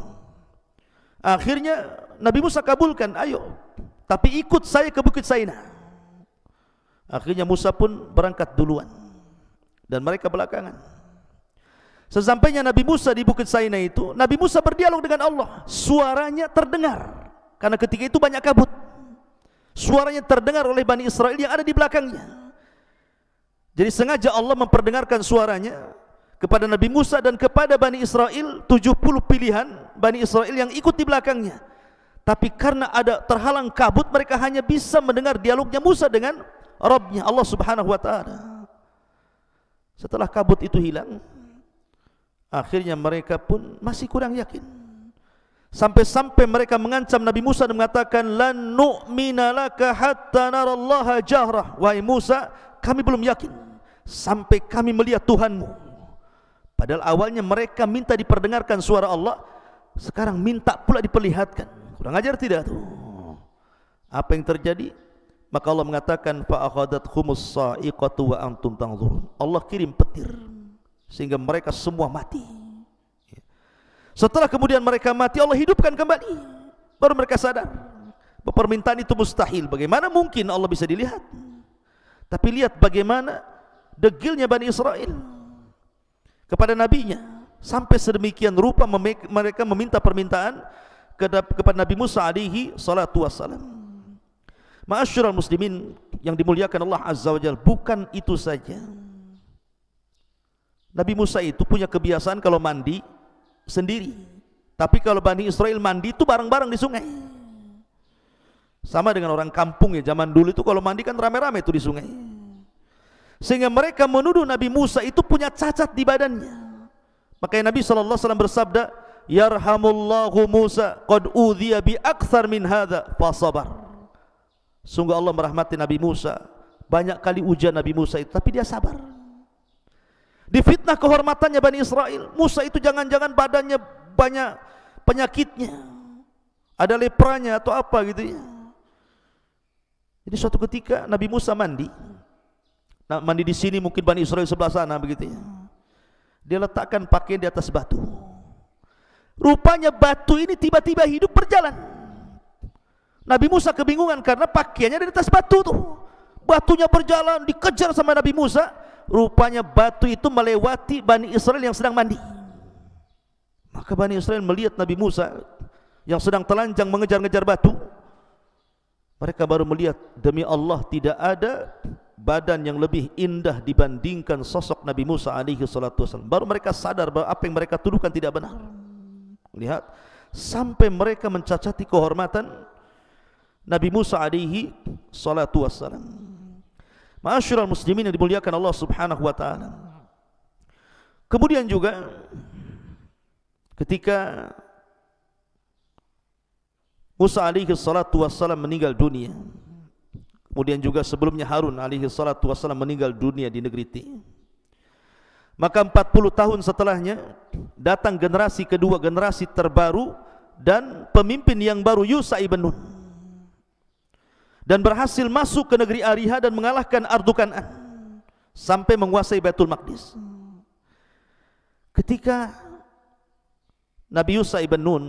akhirnya Nabi Musa kabulkan, ayo. Tapi ikut saya ke Bukit Saina. Akhirnya Musa pun berangkat duluan. Dan mereka belakangan. Sesampainya Nabi Musa di Bukit Saina itu, Nabi Musa berdialog dengan Allah. Suaranya terdengar. Karena ketika itu banyak kabut. Suaranya terdengar oleh Bani Israel yang ada di belakangnya. Jadi sengaja Allah memperdengarkan suaranya kepada Nabi Musa dan kepada Bani Israel 70 pilihan Bani Israel yang ikut di belakangnya tapi karena ada terhalang kabut mereka hanya bisa mendengar dialognya Musa dengan Rabbnya Allah subhanahu wa ta'ala setelah kabut itu hilang akhirnya mereka pun masih kurang yakin sampai-sampai mereka mengancam Nabi Musa dan mengatakan lan nu'mina laka hatta narallaha jahrah wahai Musa kami belum yakin sampai kami melihat Tuhanmu padahal awalnya mereka minta diperdengarkan suara Allah sekarang minta pula diperlihatkan Kurang ajar tidak tu? Apa yang terjadi? Maka Allah mengatakan fa akhadat khumus sa'iqatu wa antum tanzurun. Allah kirim petir sehingga mereka semua mati. Setelah kemudian mereka mati Allah hidupkan kembali. Baru mereka sadar permintaan itu mustahil. Bagaimana mungkin Allah bisa dilihat? Tapi lihat bagaimana degilnya Bani Israel kepada nabinya sampai sedemikian rupa mereka meminta permintaan kepada Nabi Musa alaihi salatu wassalam. Ma'asyiral muslimin yang dimuliakan Allah Azza wa Jalla, bukan itu saja. Nabi Musa itu punya kebiasaan kalau mandi sendiri. Tapi kalau Bani Israel mandi itu bareng-bareng di sungai. Sama dengan orang kampung ya zaman dulu itu kalau mandi kan rame-rame itu di sungai. Sehingga mereka menuduh Nabi Musa itu punya cacat di badannya. Makanya Nabi wasallam bersabda, yarhamullahu Musa qad udhiya bi akthar min hadha fa sabar sungguh Allah merahmati Nabi Musa banyak kali ujian Nabi Musa itu tapi dia sabar difitnah kehormatannya Bani Israel Musa itu jangan-jangan badannya banyak penyakitnya. Ada lepranya atau apa gitu ya. Jadi suatu ketika Nabi Musa mandi. Nah, mandi di sini mungkin Bani Israel sebelah sana begitu ya. Dia letakkan pakaian di atas batu. Rupanya batu ini tiba-tiba hidup berjalan. Nabi Musa kebingungan karena pakaiannya di atas batu tuh. Batunya berjalan dikejar sama Nabi Musa rupanya batu itu melewati Bani Israel yang sedang mandi. Maka Bani Israel melihat Nabi Musa yang sedang telanjang mengejar-ngejar batu. Mereka baru melihat demi Allah tidak ada badan yang lebih indah dibandingkan sosok Nabi Musa alaihi salatu wasallam baru mereka sadar bahwa apa yang mereka tuduhkan tidak benar. Lihat sampai mereka mencacati kehormatan Nabi Musa alaihi salatu wasallam Ma'asyiral muslimin yang dimuliakan Allah Subhanahu wa taala. Kemudian juga ketika Musa alaihi salatu wassalam meninggal dunia. Kemudian juga sebelumnya Harun alaihi salatu wassalam meninggal dunia di negeri Ti. Maka 40 tahun setelahnya datang generasi kedua, generasi terbaru dan pemimpin yang baru Yusa ibn Nun dan berhasil masuk ke negeri Ariha dan mengalahkan Ardukanan sampai menguasai Baitul Maqdis. Ketika Nabi Yusuf ibn Nun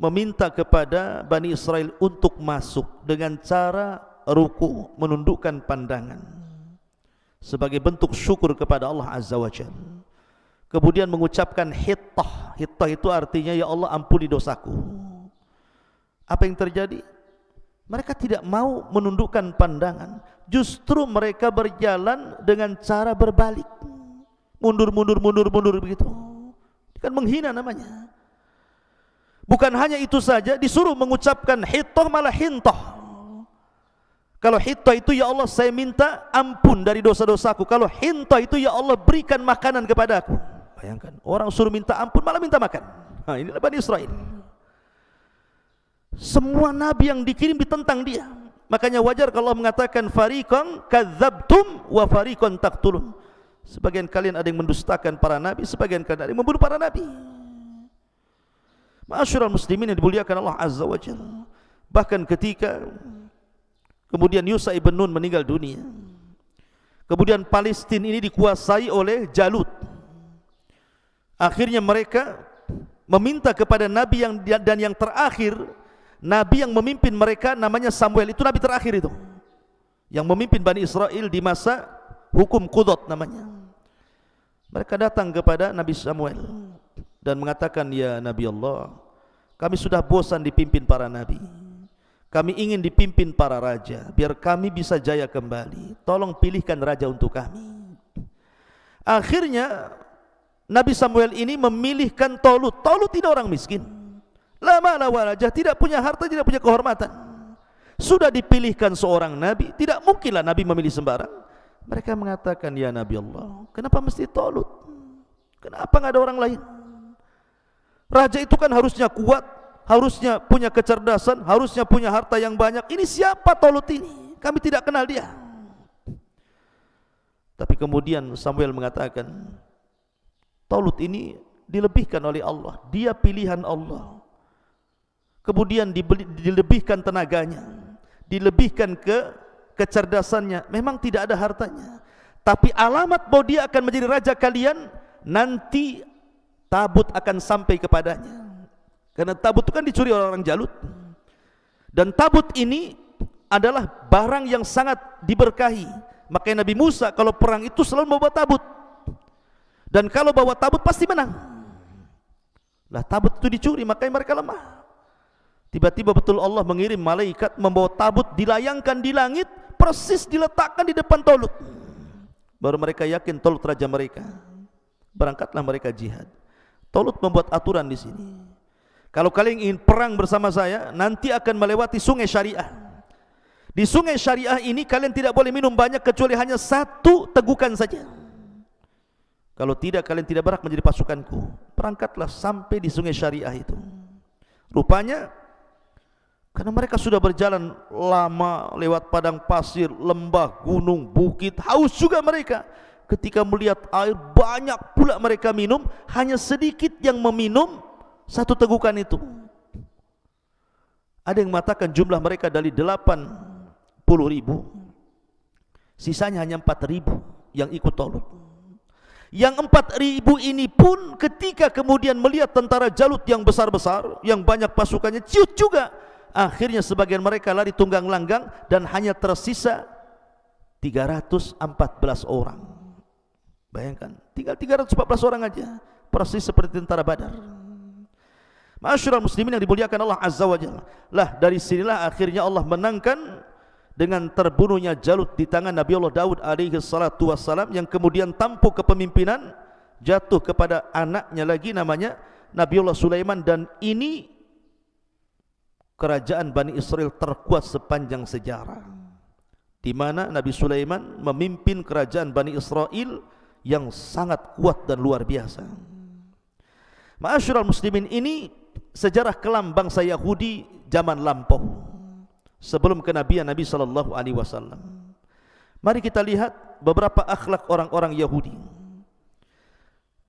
meminta kepada Bani Israel untuk masuk dengan cara ruku menundukkan pandangan sebagai bentuk syukur kepada Allah Azza wa Jalla. Kemudian mengucapkan hittah. Hittah itu artinya ya Allah ampuni dosaku. Apa yang terjadi? Mereka tidak mau menundukkan pandangan. Justru mereka berjalan dengan cara berbalik. Mundur, mundur, mundur, mundur begitu. Kan menghina namanya. Bukan hanya itu saja, disuruh mengucapkan hitoh malah hintoh. Kalau hitoh itu ya Allah saya minta ampun dari dosa-dosaku. Kalau hintoh itu ya Allah berikan makanan kepada aku. Bayangkan, orang suruh minta ampun malah minta makan. Nah, inilah Bani Israel. Semua nabi yang dikirim ditentang dia. Makanya wajar kalau Allah mengatakan fariqan kadzabtum wa fariqan taqtulun. Sebagian kalian ada yang mendustakan para nabi, sebagian kalian ada yang membunuh para nabi. Ma'asyiral muslimin yang dimuliakan Allah Azza wa Jalla. Bahkan ketika kemudian Yusa ibn Nun meninggal dunia. Kemudian Palestina ini dikuasai oleh Jalut. Akhirnya mereka meminta kepada nabi yang dan yang terakhir Nabi yang memimpin mereka namanya Samuel. Itu Nabi terakhir itu. Yang memimpin Bani Israel di masa hukum Qudot namanya. Mereka datang kepada Nabi Samuel dan mengatakan ya Nabi Allah kami sudah bosan dipimpin para Nabi. Kami ingin dipimpin para raja. Biar kami bisa jaya kembali. Tolong pilihkan raja untuk kami. Akhirnya Nabi Samuel ini memilihkan Tolut. Tolut ini orang miskin Lama la walajah tidak punya harta tidak punya kehormatan. Sudah dipilihkan seorang nabi, tidak mungkinlah nabi memilih sembarang. Mereka mengatakan ya Nabi Allah, kenapa mesti Tolut? Kenapa enggak ada orang lain? Raja itu kan harusnya kuat, harusnya punya kecerdasan, harusnya punya harta yang banyak. Ini siapa Tolut ini? Kami tidak kenal dia. Tapi kemudian Samuel mengatakan, Tolut ini dilebihkan oleh Allah. Dia pilihan Allah kemudian dilebihkan tenaganya dilebihkan ke kecerdasannya. Memang tidak ada hartanya. Tapi alamat bahwa dia akan menjadi raja kalian nanti tabut akan sampai kepadanya. Karena tabut itu kan dicuri oleh orang jalut. Dan tabut ini adalah barang yang sangat diberkahi. Makanya Nabi Musa kalau perang itu selalu membawa tabut. Dan kalau bawa tabut pasti menang. Lah tabut itu dicuri makanya mereka lemah Tiba-tiba betul Allah mengirim malaikat membawa tabut dilayangkan di langit persis diletakkan di depan Tolut. Baru mereka yakin Tolut raja mereka. Berangkatlah mereka jihad. Tolut membuat aturan di sini. Kalau kalian ingin perang bersama saya, nanti akan melewati sungai syariah. Di sungai syariah ini kalian tidak boleh minum banyak kecuali hanya satu tegukan saja. Kalau tidak kalian tidak berhak menjadi pasukanku. Perangkatlah sampai di sungai syariah itu. Rupanya Karena mereka sudah berjalan lama lewat padang pasir, lembah, gunung, bukit, haus juga mereka. Ketika melihat air banyak pula mereka minum, hanya sedikit yang meminum satu tegukan itu. Ada yang mengatakan jumlah mereka dari 80 ribu, sisanya hanya 4 ribu yang ikut tolut. Yang 4 ribu ini pun ketika kemudian melihat tentara Jalut yang besar-besar, yang banyak pasukannya, ciut juga akhirnya sebagian mereka lari tunggang langgang dan hanya tersisa 314 orang. Bayangkan tinggal 314 orang aja persis seperti tentara badar. Masyurul muslimin yang dimuliakan Allah Azza wa Jalla. Lah dari sinilah akhirnya Allah menangkan dengan terbunuhnya Jalut di tangan Nabi Allah Daud alaihi salatu wassalam yang kemudian tampuk kepemimpinan jatuh kepada anaknya lagi namanya Nabi Allah Sulaiman. Dan ini kerajaan Bani Israel terkuat sepanjang sejarah. Di mana Nabi Sulaiman memimpin kerajaan Bani Israel yang sangat kuat dan luar biasa. Ma'asyiral muslimin ini sejarah kelam bangsa Yahudi zaman lampau sebelum kenabian Nabi sallallahu alaihi wasallam. Mari kita lihat beberapa akhlak orang-orang Yahudi.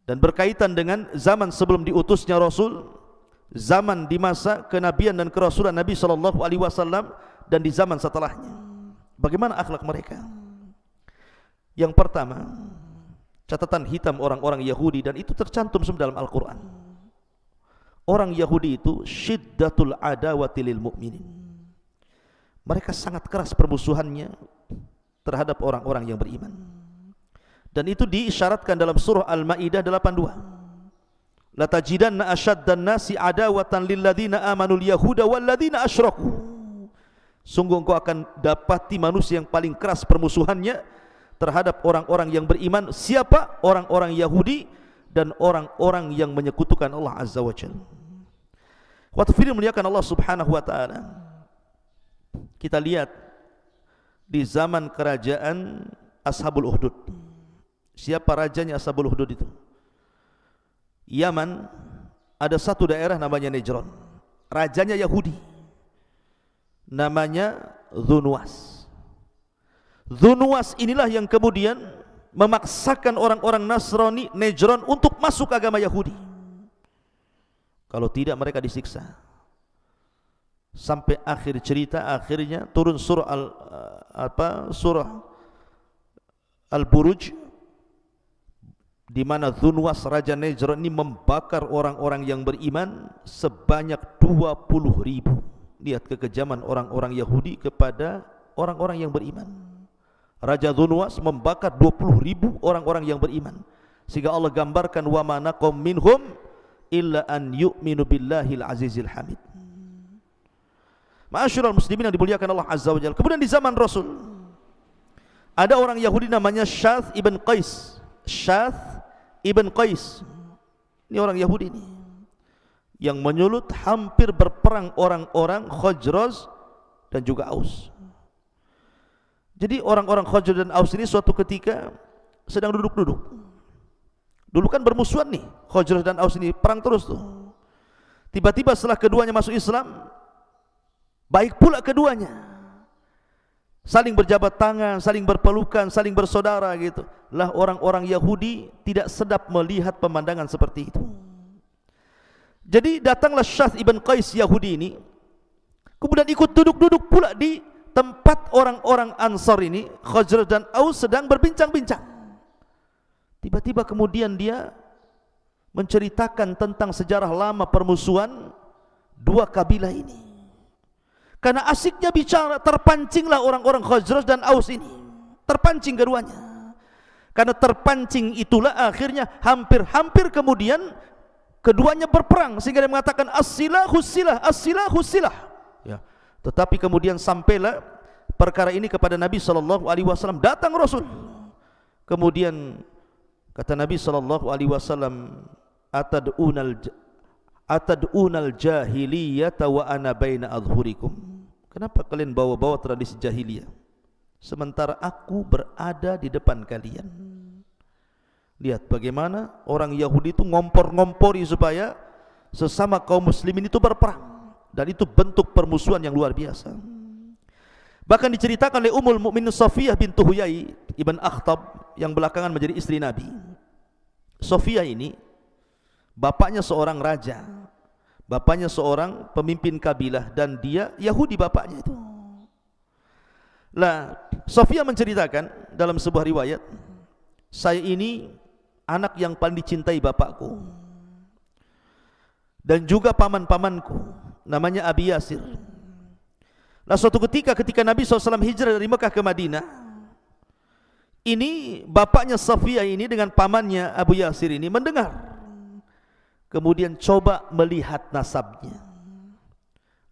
Dan berkaitan dengan zaman sebelum diutusnya Rasul zaman di masa kenabian dan kerasulan Nabi sallallahu alaihi wasallam dan di zaman setelahnya. Bagaimana akhlak mereka? Yang pertama, catatan hitam orang-orang Yahudi dan itu tercantum semua dalam Al-Qur'an. Orang Yahudi itu syiddatul adawati lil mu'minin. Mereka sangat keras permusuhannya terhadap orang-orang yang beriman. Dan itu diisyaratkan dalam surah Al-Maidah 82 la tajidanna ashaddan nasi adawatan lil ladzina amanul yahuda wal ladzina asyraku sungguh engkau akan dapati manusia yang paling keras permusuhannya terhadap orang-orang yang beriman. Siapa? Orang-orang Yahudi dan orang-orang yang menyekutukan Allah azza wajalla waktu muliakan Allah subhanahu wa taala kita lihat di zaman kerajaan Ashabul Uhdud. Siapa rajanya Ashabul Uhdud itu Yaman ada satu daerah namanya Nejron. Rajanya Yahudi. Namanya Zunwas. Zunwas inilah yang kemudian memaksakan orang-orang Nasrani Nejron untuk masuk agama Yahudi. Kalau tidak mereka disiksa. Sampai akhir cerita akhirnya turun surah al apa surah Al-Buruj di mana Zunwas Raja Nejron ini membakar orang-orang yang beriman sebanyak 20 ribu. Lihat kekejaman orang-orang Yahudi kepada orang-orang yang beriman. Raja Zunwas membakar 20 ribu orang-orang yang beriman. Sehingga Allah gambarkan wa manakum minhum illa an yu'minu billahil azizil hamid. Ma'asyiral muslimin yang dimuliakan Allah Azza wa Jalla. Kemudian di zaman Rasul ada orang Yahudi namanya Syath ibn Qais. Syath Ibn Qais ini orang Yahudi ini yang menyulut hampir berperang orang-orang Khajraz dan juga Aus. Jadi orang-orang Khajraz dan Aus ini suatu ketika sedang duduk-duduk. Dulu kan bermusuhan nih Khajraz dan Aus ini perang terus tuh. Tiba-tiba setelah keduanya masuk Islam, baik pula keduanya saling berjabat tangan, saling berpelukan, saling bersaudara gitu. Lah orang-orang Yahudi tidak sedap melihat pemandangan seperti itu. Jadi datanglah Syath ibn Qais Yahudi ini, kemudian ikut duduk-duduk pula di tempat orang-orang Ansar ini, Khajr dan Aus sedang berbincang-bincang. Tiba-tiba kemudian dia menceritakan tentang sejarah lama permusuhan dua kabilah ini. Karena asiknya bicara, terpancinglah orang-orang Khazraj dan Aus ini. Terpancing keduanya. Karena terpancing itulah akhirnya hampir-hampir kemudian keduanya berperang sehingga dia mengatakan as-silahu silah, as-silahu silah. Ya. Tetapi kemudian sampailah perkara ini kepada Nabi sallallahu alaihi wasallam, datang Rasul. Kemudian kata Nabi sallallahu alaihi wasallam, atad'unal atad'unal jahiliyata wa ana baina adhurikum kenapa kalian bawa-bawa tradisi jahiliyah sementara aku berada di depan kalian lihat bagaimana orang Yahudi itu ngompor-ngompori supaya sesama kaum muslimin itu berperang dan itu bentuk permusuhan yang luar biasa. Bahkan diceritakan oleh Ummul Mukminin Safiyah bintu Huyai ibn Akhtab yang belakangan menjadi istri Nabi. Safiyah ini bapaknya seorang raja. Bapaknya seorang pemimpin kabilah dan dia Yahudi bapaknya itu. Lah, Safiyah menceritakan dalam sebuah riwayat, saya ini anak yang paling dicintai bapakku. Dan juga paman-pamanku namanya Abi Yasir. Nah suatu ketika ketika Nabi SAW hijrah dari Mekah ke Madinah Ini bapaknya Safiyah ini dengan pamannya Abu Yasir ini mendengar Kemudian coba melihat nasabnya.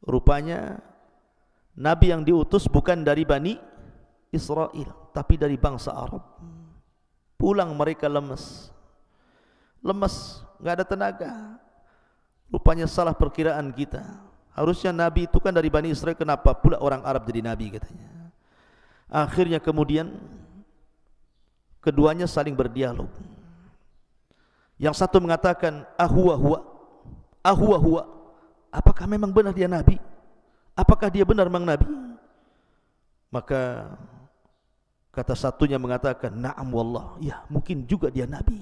Rupanya Nabi yang diutus bukan dari Bani Israel Tapi dari bangsa Arab. Pulang mereka lemes Lemes, nggak ada tenaga. Rupanya salah perkiraan kita. Harusnya Nabi itu kan dari Bani Israel Kenapa pula orang Arab jadi Nabi katanya. Akhirnya kemudian Keduanya saling berdialog Yang satu mengatakan Ahuwa huwa Ahuwa huwa Apakah memang benar dia Nabi Apakah dia benar memang Nabi Maka Kata satunya mengatakan Naam wallah Ya mungkin juga dia Nabi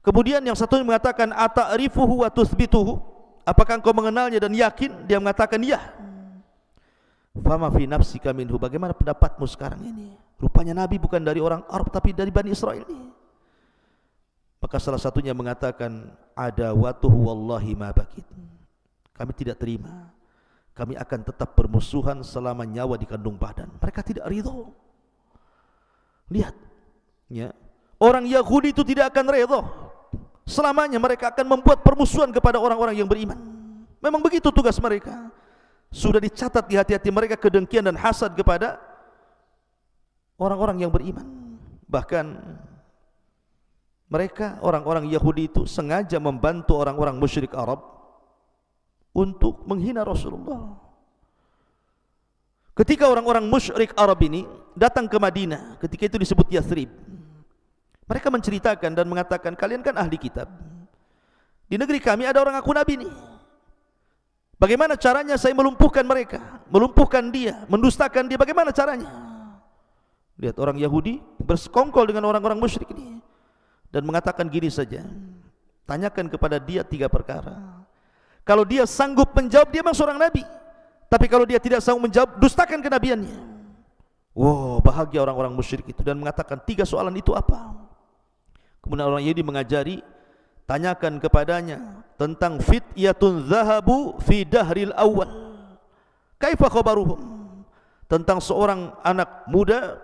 Kemudian yang satunya mengatakan Ata'rifuhu wa tuthbituhu Apakah engkau mengenalnya dan yakin? Dia mengatakan ya. Fama fi nafsika minhu. Bagaimana pendapatmu sekarang ini? Rupanya Nabi bukan dari orang Arab tapi dari Bani Israel ini. Maka salah satunya mengatakan ada watuh wallahi ma bakit. Kami tidak terima. Kami akan tetap bermusuhan selama nyawa di kandung badan. Mereka tidak ridho. Lihat. Ya. Orang Yahudi itu tidak akan ridho selamanya mereka akan membuat permusuhan kepada orang-orang yang beriman. Memang begitu tugas mereka. Sudah dicatat di hati-hati mereka kedengkian dan hasad kepada orang-orang yang beriman. Bahkan mereka orang-orang Yahudi itu sengaja membantu orang-orang musyrik Arab untuk menghina Rasulullah. Ketika orang-orang musyrik Arab ini datang ke Madinah, ketika itu disebut Yathrib, mereka menceritakan dan mengatakan kalian kan ahli kitab. Di negeri kami ada orang aku nabi ini. Bagaimana caranya saya melumpuhkan mereka? Melumpuhkan dia, mendustakan dia. Bagaimana caranya? Lihat orang Yahudi bersekongkol dengan orang-orang musyrik ini dan mengatakan gini saja. Tanyakan kepada dia tiga perkara. Kalau dia sanggup menjawab dia memang seorang nabi. Tapi kalau dia tidak sanggup menjawab, dustakan kenabiannya. Wow, bahagia orang-orang musyrik itu dan mengatakan tiga soalan itu apa? Kemudian orang Yahudi mengajari tanyakan kepadanya tentang fityatun zahabu fi dahril awal. Kaifa khabaruhum? Tentang seorang anak muda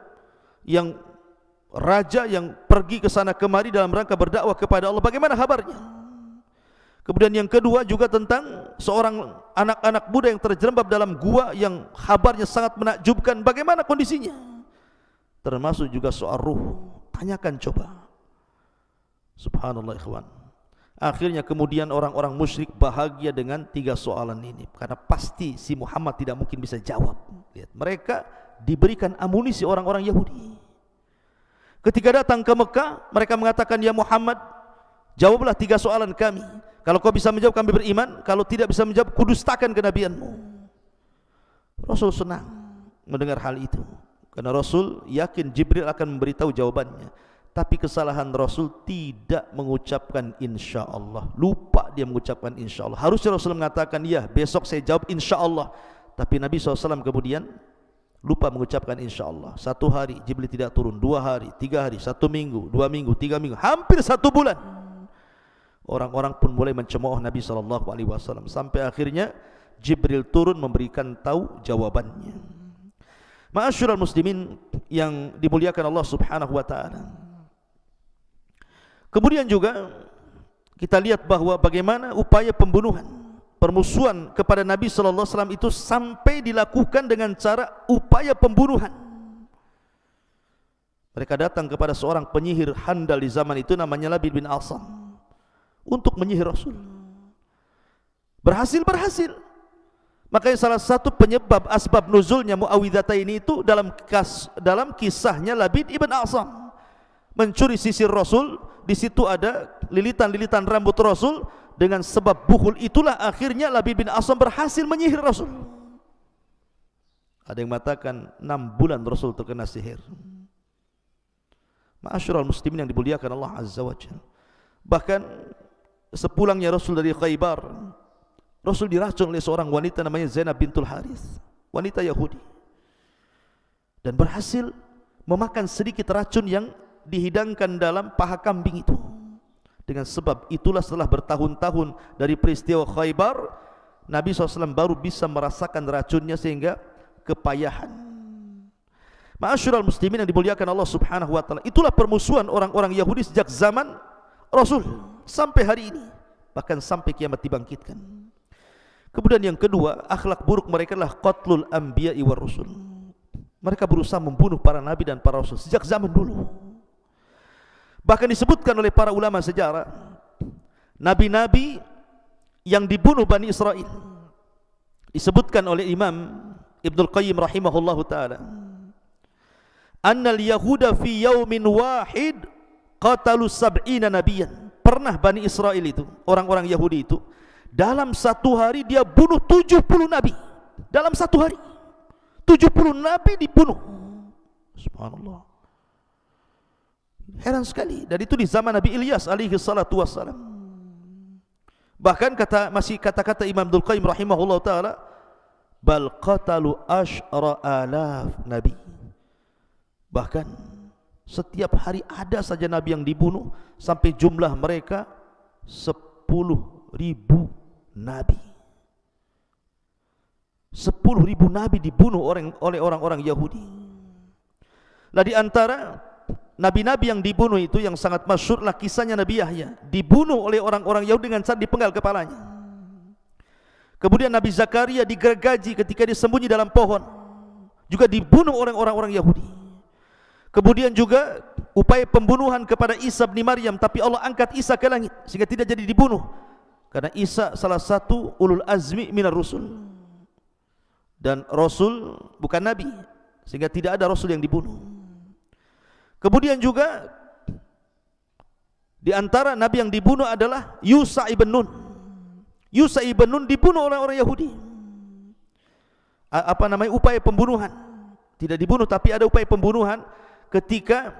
yang raja yang pergi ke sana kemari dalam rangka berdakwah kepada Allah. Bagaimana kabarnya? Kemudian yang kedua juga tentang seorang anak-anak muda yang terjerembab dalam gua yang kabarnya sangat menakjubkan. Bagaimana kondisinya? Termasuk juga soal ruh. Tanyakan coba. Subhanallah ikhwan. Akhirnya kemudian orang-orang musyrik bahagia dengan tiga soalan ini karena pasti si Muhammad tidak mungkin bisa jawab. Lihat, mereka diberikan amunisi orang-orang Yahudi. Ketika datang ke Mekah, mereka mengatakan, "Ya Muhammad, jawablah tiga soalan kami. Kalau kau bisa menjawab kami beriman, kalau tidak bisa menjawab kudustakan kenabianmu." Rasul senang mendengar hal itu. Karena Rasul yakin Jibril akan memberitahu jawabannya. Tapi kesalahan Rasul tidak mengucapkan insya Allah lupa dia mengucapkan insya Allah harusnya Rasul mengatakan ya besok saya jawab insya Allah tapi Nabi SAW kemudian lupa mengucapkan insya Allah satu hari Jibril tidak turun. Dua hari tiga hari satu minggu dua minggu tiga minggu. Hampir satu bulan. Orang-orang pun mulai mencemooh Nabi SAW sampai akhirnya Jibril turun memberikan tahu jawabannya. Ma'asyiral muslimin yang dimuliakan Allah Subhanahu wa taala. Kemudian juga kita lihat bahawa bagaimana upaya pembunuhan, permusuhan kepada Nabi sallallahu alaihi wasallam itu sampai dilakukan dengan cara upaya pembunuhan. Mereka datang kepada seorang penyihir handal di zaman itu namanya Labid bin Asam untuk menyihir Rasul. Berhasil berhasil. Makanya salah satu penyebab asbab nuzulnya Muawwidzata ini itu dalam kas, dalam kisahnya Labid ibn Asam mencuri sisir Rasul di situ ada lilitan-lilitan rambut Rasul dengan sebab buhul itulah akhirnya Labid bin Asam berhasil menyihir Rasul. Ada yang mengatakan enam bulan Rasul terkena sihir. Ma'asyiral muslimin yang dimuliakan Allah Azza wa Jalla. Bahkan sepulangnya Rasul dari Khaybar, Rasul diracun oleh seorang wanita namanya Zainab bintul Harith, wanita Yahudi. Dan berhasil memakan sedikit racun yang dihidangkan dalam paha kambing itu. Dengan sebab itulah setelah bertahun-tahun dari peristiwa Khaybar, Nabi SAW baru bisa merasakan racunnya sehingga kepayahan. Ma'asyiral muslimin yang dimuliakan Allah Subhanahu wa taala. Itulah permusuhan orang-orang Yahudi sejak zaman Rasul sampai hari ini, bahkan sampai kiamat dibangkitkan. Kemudian yang kedua, akhlak buruk mereka adalah qatlul anbiya'i war rusul. Mereka berusaha membunuh para nabi dan para rasul sejak zaman dulu. Bahkan disebutkan oleh para ulama sejarah Nabi-nabi yang dibunuh Bani Israel Disebutkan oleh Imam Ibn Al-Qayyim rahimahullah ta'ala Annal Yahuda fi yawmin wahid Qatalu sab'ina nabiyan. Pernah Bani Israel itu Orang-orang Yahudi itu Dalam satu hari dia bunuh 70 nabi. Dalam satu hari 70 nabi dibunuh. Subhanallah Heran sekali. Dan itu di zaman Nabi Ilyas alaihi salatu wassalam. Bahkan kata masih kata-kata Imam Abdul Qayyim rahimahullah taala bal qatalu asyra alaf nabi. Bahkan setiap hari ada saja nabi yang dibunuh sampai jumlah mereka sepuluh ribu nabi. Sepuluh ribu nabi dibunuh oleh orang-orang Yahudi. Lah di antara Nabi-nabi yang dibunuh itu yang sangat masyurlah kisahnya Nabi Yahya dibunuh oleh orang-orang Yahudi dengan cara dipenggal kepalanya. Kemudian Nabi Zakaria digergaji ketika disembunyi dalam pohon juga dibunuh oleh orang-orang Yahudi. Kemudian juga upaya pembunuhan kepada Isa bin Maryam tapi Allah angkat Isa ke langit sehingga tidak jadi dibunuh karena Isa salah satu ulul azmi minar rusul dan rasul bukan nabi sehingga tidak ada rasul yang dibunuh. Kemudian juga di antara nabi yang dibunuh adalah Yusa ibn Nun. Yusa ibn Nun dibunuh oleh orang Yahudi. Apa namanya upaya pembunuhan? Tidak dibunuh tapi ada upaya pembunuhan ketika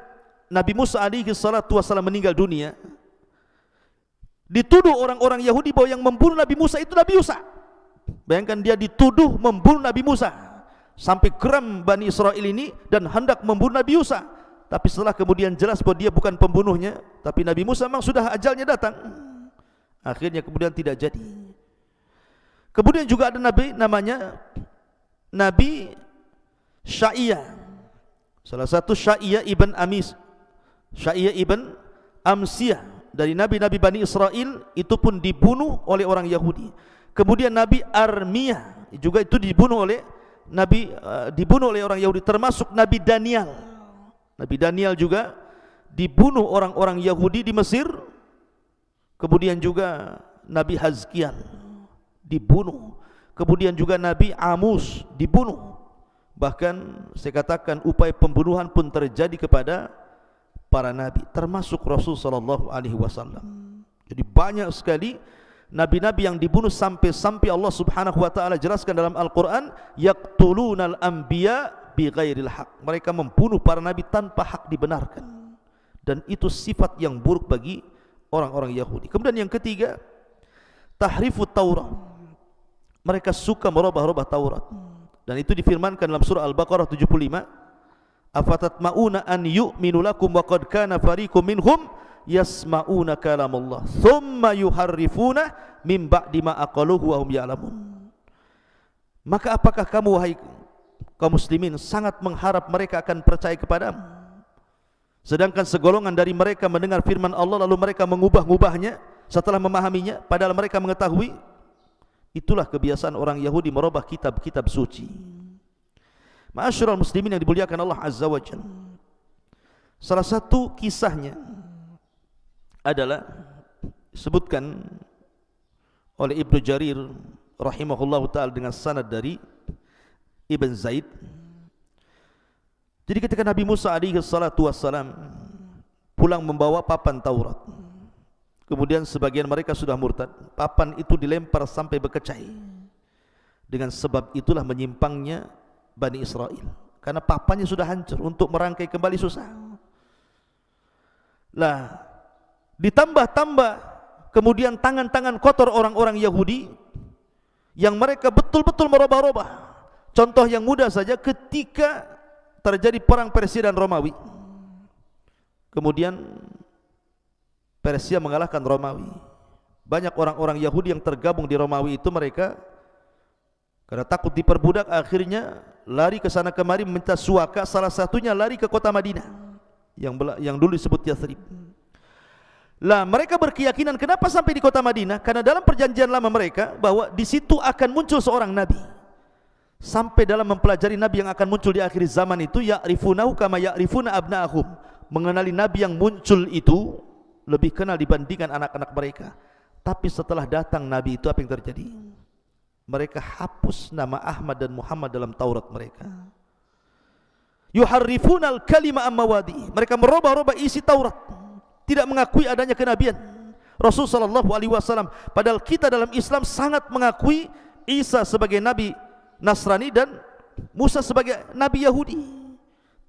Nabi Musa alaihi salatu wasallam meninggal dunia. Dituduh orang-orang Yahudi bahwa yang membunuh Nabi Musa itu Nabi Yusa. Bayangkan dia dituduh membunuh Nabi Musa sampai geram Bani Israel ini dan hendak membunuh Nabi Yusa. Tapi setelah kemudian jelas bahwa dia bukan pembunuhnya, tapi Nabi Musa memang sudah ajalnya datang. Akhirnya kemudian tidak jadi. Kemudian juga ada nabi namanya Nabi Syaiya. Salah satu Syaiya ibn Amis. Syaiya ibn Amsiyah dari nabi-nabi Bani Israel itu pun dibunuh oleh orang Yahudi. Kemudian Nabi Armiyah juga itu dibunuh oleh Nabi uh, dibunuh oleh orang Yahudi termasuk Nabi Daniel. Nabi Daniel juga dibunuh orang-orang Yahudi di Mesir. Kemudian juga Nabi Hazkian dibunuh. Kemudian juga Nabi Amus dibunuh. Bahkan saya katakan upaya pembunuhan pun terjadi kepada para nabi termasuk Rasul sallallahu alaihi wasallam. Jadi banyak sekali nabi-nabi yang dibunuh sampai-sampai Allah Subhanahu wa taala jelaskan dalam Al-Qur'an yaqtulunal anbiya bi ghairil haq. Mereka membunuh para nabi tanpa hak dibenarkan. Dan itu sifat yang buruk bagi orang-orang Yahudi. Kemudian yang ketiga, tahrifut Taurat. Mereka suka merubah-rubah Taurat. Dan itu difirmankan dalam surah Al-Baqarah 75. Afatat mauna an yu'minu lakum wa qad kana fariqum minhum yasma'una kalam Allah thumma yuharrifuna min ba'di ma aqaluhu wa hum ya'lamun. Maka apakah kamu wahai kaum muslimin sangat mengharap mereka akan percaya kepadamu sedangkan segolongan dari mereka mendengar firman Allah lalu mereka mengubah-ubahnya setelah memahaminya padahal mereka mengetahui itulah kebiasaan orang Yahudi merubah kitab-kitab suci. Ma'asyiral muslimin yang dimuliakan Allah Azza wa Jalla. Salah satu kisahnya adalah sebutkan oleh Ibnu Jarir rahimahullahu taala dengan sanad dari Ibn Zaid Jadi ketika Nabi Musa alaihi salatu wassalam pulang membawa papan Taurat Kemudian sebagian mereka sudah murtad. Papan itu dilempar sampai berkecai. Dengan sebab itulah menyimpangnya Bani Israel. Karena papannya sudah hancur. Untuk merangkai kembali susah. Lah, ditambah-tambah kemudian tangan-tangan kotor orang-orang Yahudi yang mereka betul-betul merubah-rubah. Contoh yang mudah saja ketika terjadi perang Persia dan Romawi. Kemudian Persia mengalahkan Romawi. Banyak orang-orang Yahudi yang tergabung di Romawi itu mereka karena takut diperbudak akhirnya lari ke sana kemari meminta suaka salah satunya lari ke kota Madinah yang yang dulu disebut Yathrib. Lah mereka berkeyakinan kenapa sampai di kota Madinah? Karena dalam perjanjian lama mereka bahwa di situ akan muncul seorang nabi. Sampai dalam mempelajari nabi yang akan muncul di akhir zaman itu ya'rifunahu kama ya'rifuna abna'ahum. Mengenali nabi yang muncul itu lebih kenal dibandingkan anak-anak mereka. Tapi setelah datang nabi itu apa yang terjadi? Mereka hapus nama Ahmad dan Muhammad dalam Taurat mereka. Yuharrifuna al-kalima ammawadi. Mereka merubah-rubah isi Taurat tidak mengakui adanya kenabian. Rasul sallallahu alaihi wasallam padahal kita dalam Islam sangat mengakui Isa sebagai nabi Nasrani dan Musa sebagai nabi Yahudi.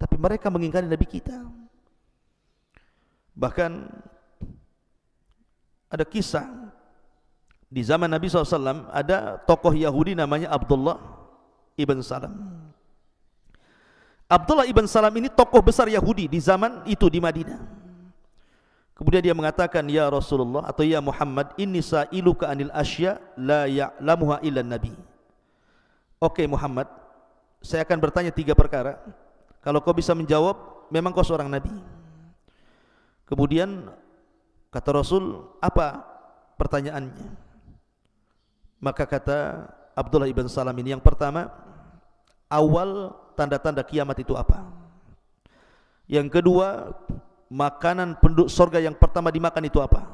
Tapi mereka mengingkari nabi kita. Bahkan ada kisah di zaman Nabi SAW ada tokoh Yahudi namanya Abdullah ibn Salam. Abdullah ibn Salam ini tokoh besar Yahudi di zaman itu di Madinah. Kemudian dia mengatakan ya Rasulullah atau ya Muhammad inni sa'iluka anil asya la ya'lamuha illa nabi. Oke okay, Muhammad, saya akan bertanya tiga perkara. Kalau kau bisa menjawab, memang kau seorang nabi. Kemudian kata Rasul, apa pertanyaannya? Maka kata Abdullah ibn Salam ini yang pertama, awal tanda-tanda kiamat itu apa? Yang kedua, makanan penduduk sorga yang pertama dimakan itu apa?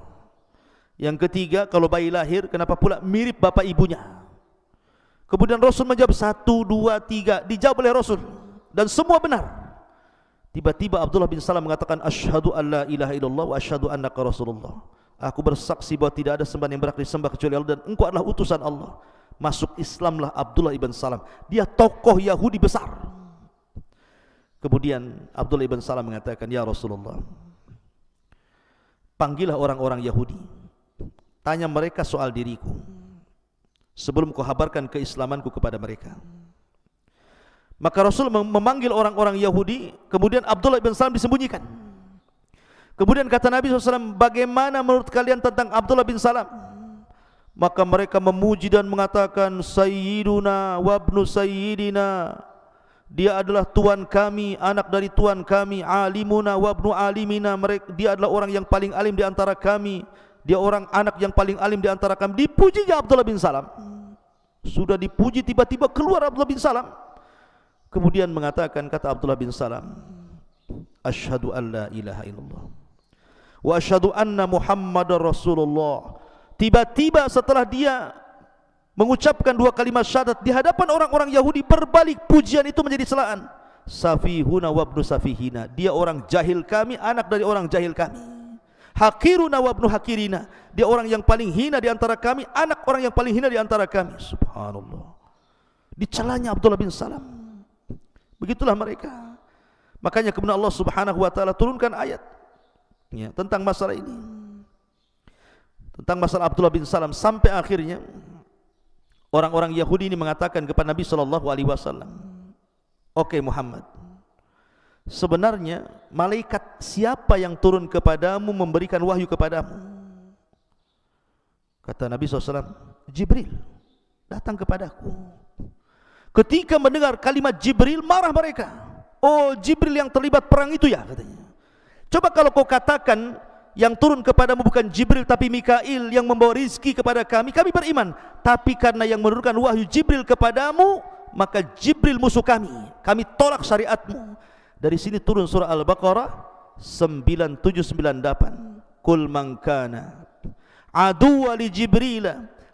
Yang ketiga, kalau bayi lahir, kenapa pula mirip bapak ibunya? Kemudian Rasul menjawab satu, dua, tiga, dijawab oleh Rasul dan semua benar. Tiba-tiba Abdullah bin Salam mengatakan Ashhadu an la ilaha illallah wa ashhadu annaka Rasulullah. Aku bersaksi bahawa tidak ada sembahan yang berhak disembah kecuali Allah dan engkau adalah utusan Allah. Masuk Islamlah Abdullah ibn Salam. Dia tokoh Yahudi besar. Kemudian Abdullah ibn Salam mengatakan, Ya Rasulullah, panggillah orang-orang Yahudi, tanya mereka soal diriku, sebelum kau habarkan keislamanku kepada mereka. Maka Rasul memanggil orang-orang Yahudi, kemudian Abdullah ibn Salam disembunyikan. Kemudian kata Nabi SAW, bagaimana menurut kalian tentang Abdullah bin Salam? Maka mereka memuji dan mengatakan, Sayyiduna wabnu Sayyidina, dia adalah tuan kami, anak dari tuan kami, alimuna wabnu alimina. Dia adalah orang yang paling alim di antara kami. Dia orang anak yang paling alim di antara kami. Dipuji Abdullah bin Salam. Sudah dipuji tiba-tiba keluar Abdullah bin Salam. Kemudian mengatakan kata Abdullah bin Salam, Ashhadu an la ilaha illallah. Wa ashhadu anna Muhammadar Rasulullah. Tiba-tiba setelah dia mengucapkan dua kalimat syahadat di hadapan orang-orang Yahudi berbalik pujian itu menjadi celaan safihuna wabnu safihina dia orang jahil kami anak dari orang jahil kami hakiruna wabnu hakirina dia orang yang paling hina di antara kami anak orang yang paling hina di antara kami. Subhanallah. Dicelanya Abdullah bin Salam. Begitulah mereka. Makanya kemudian Allah subhanahu wa ta'ala turunkan ayat ya, tentang masalah ini. Tentang masalah Abdullah bin Salam sampai akhirnya orang-orang Yahudi ini mengatakan kepada Nabi sallallahu alaihi wasallam, "Oke okay, Muhammad, sebenarnya malaikat siapa yang turun kepadamu memberikan wahyu kepadamu?" Kata Nabi SAW, Jibril datang kepadaku. Ketika mendengar kalimat Jibril, marah mereka. Oh Jibril yang terlibat perang itu ya katanya. Coba kalau kau katakan yang turun kepadamu bukan Jibril tapi Mikail yang membawa rizki kepada kami, kami beriman. Tapi karena yang menurunkan wahyu Jibril kepadamu, maka Jibril musuh kami. Kami tolak syariatmu. Dari sini turun surah Al-Baqarah 9798. Kul man kana aduwa li Jibril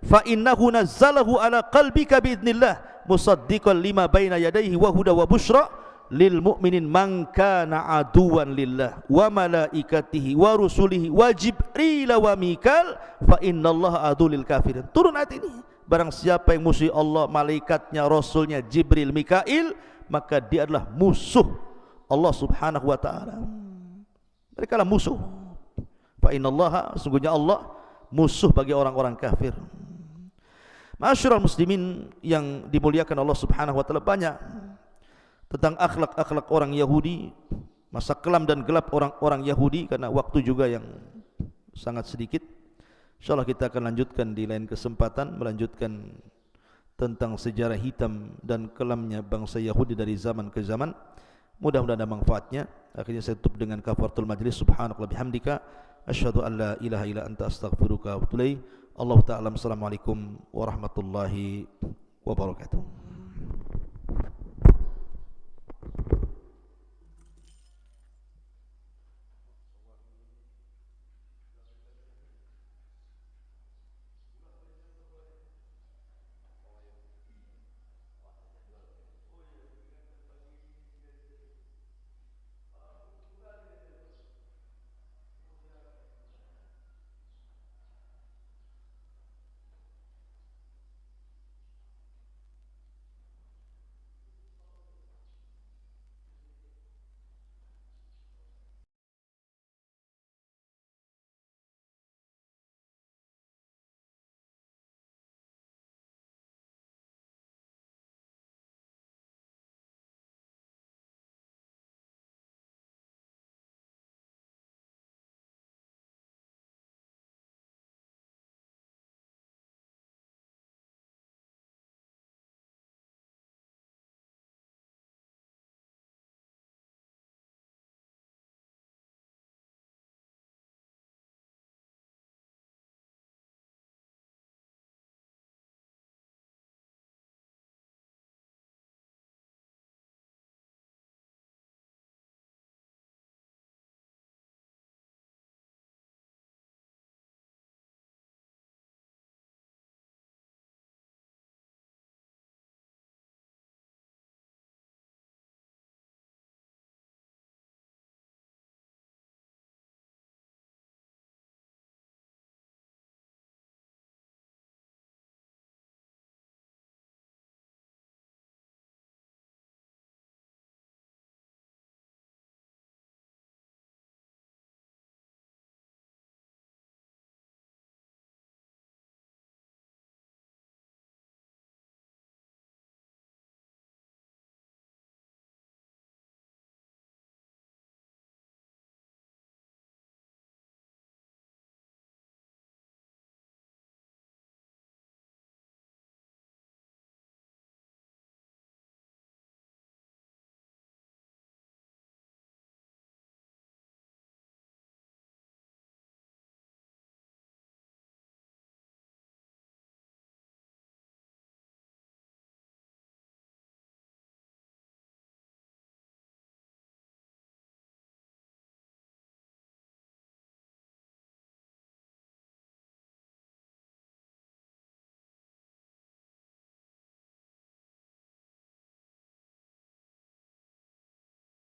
fa innahu nazzalahu ala qalbika bi idznillah musaddiqan lima baina yadayhi wa huda wa bushra lil mu'minin man kana aduwan lillah wa malaikatihi wa rusulihi wa jibril wa mikal fa innallaha adu lil kafirin turun ayat ini barang siapa yang musuh Allah malaikatnya rasulnya jibril mikail maka dia adalah musuh Allah subhanahu wa ta'ala. Mereka lah musuh. Fa innallaha sungguhnya Allah musuh bagi orang-orang kafir. Masyurul muslimin yang dimuliakan Allah subhanahu wa ta'ala banyak. Tentang akhlak-akhlak orang Yahudi masa kelam dan gelap orang-orang Yahudi karena waktu juga yang sangat sedikit. InsyaAllah kita akan lanjutkan di lain kesempatan melanjutkan tentang sejarah hitam dan kelamnya bangsa Yahudi dari zaman ke zaman mudah-mudahan ada manfaatnya. Akhirnya saya tutup dengan kafaratul majlis. Subhanakallah bihamdika. Asyhadu an la ilaha illa anta astaghfiruka wa atubu Allah taala assalamualaikum warahmatullahi wabarakatuh.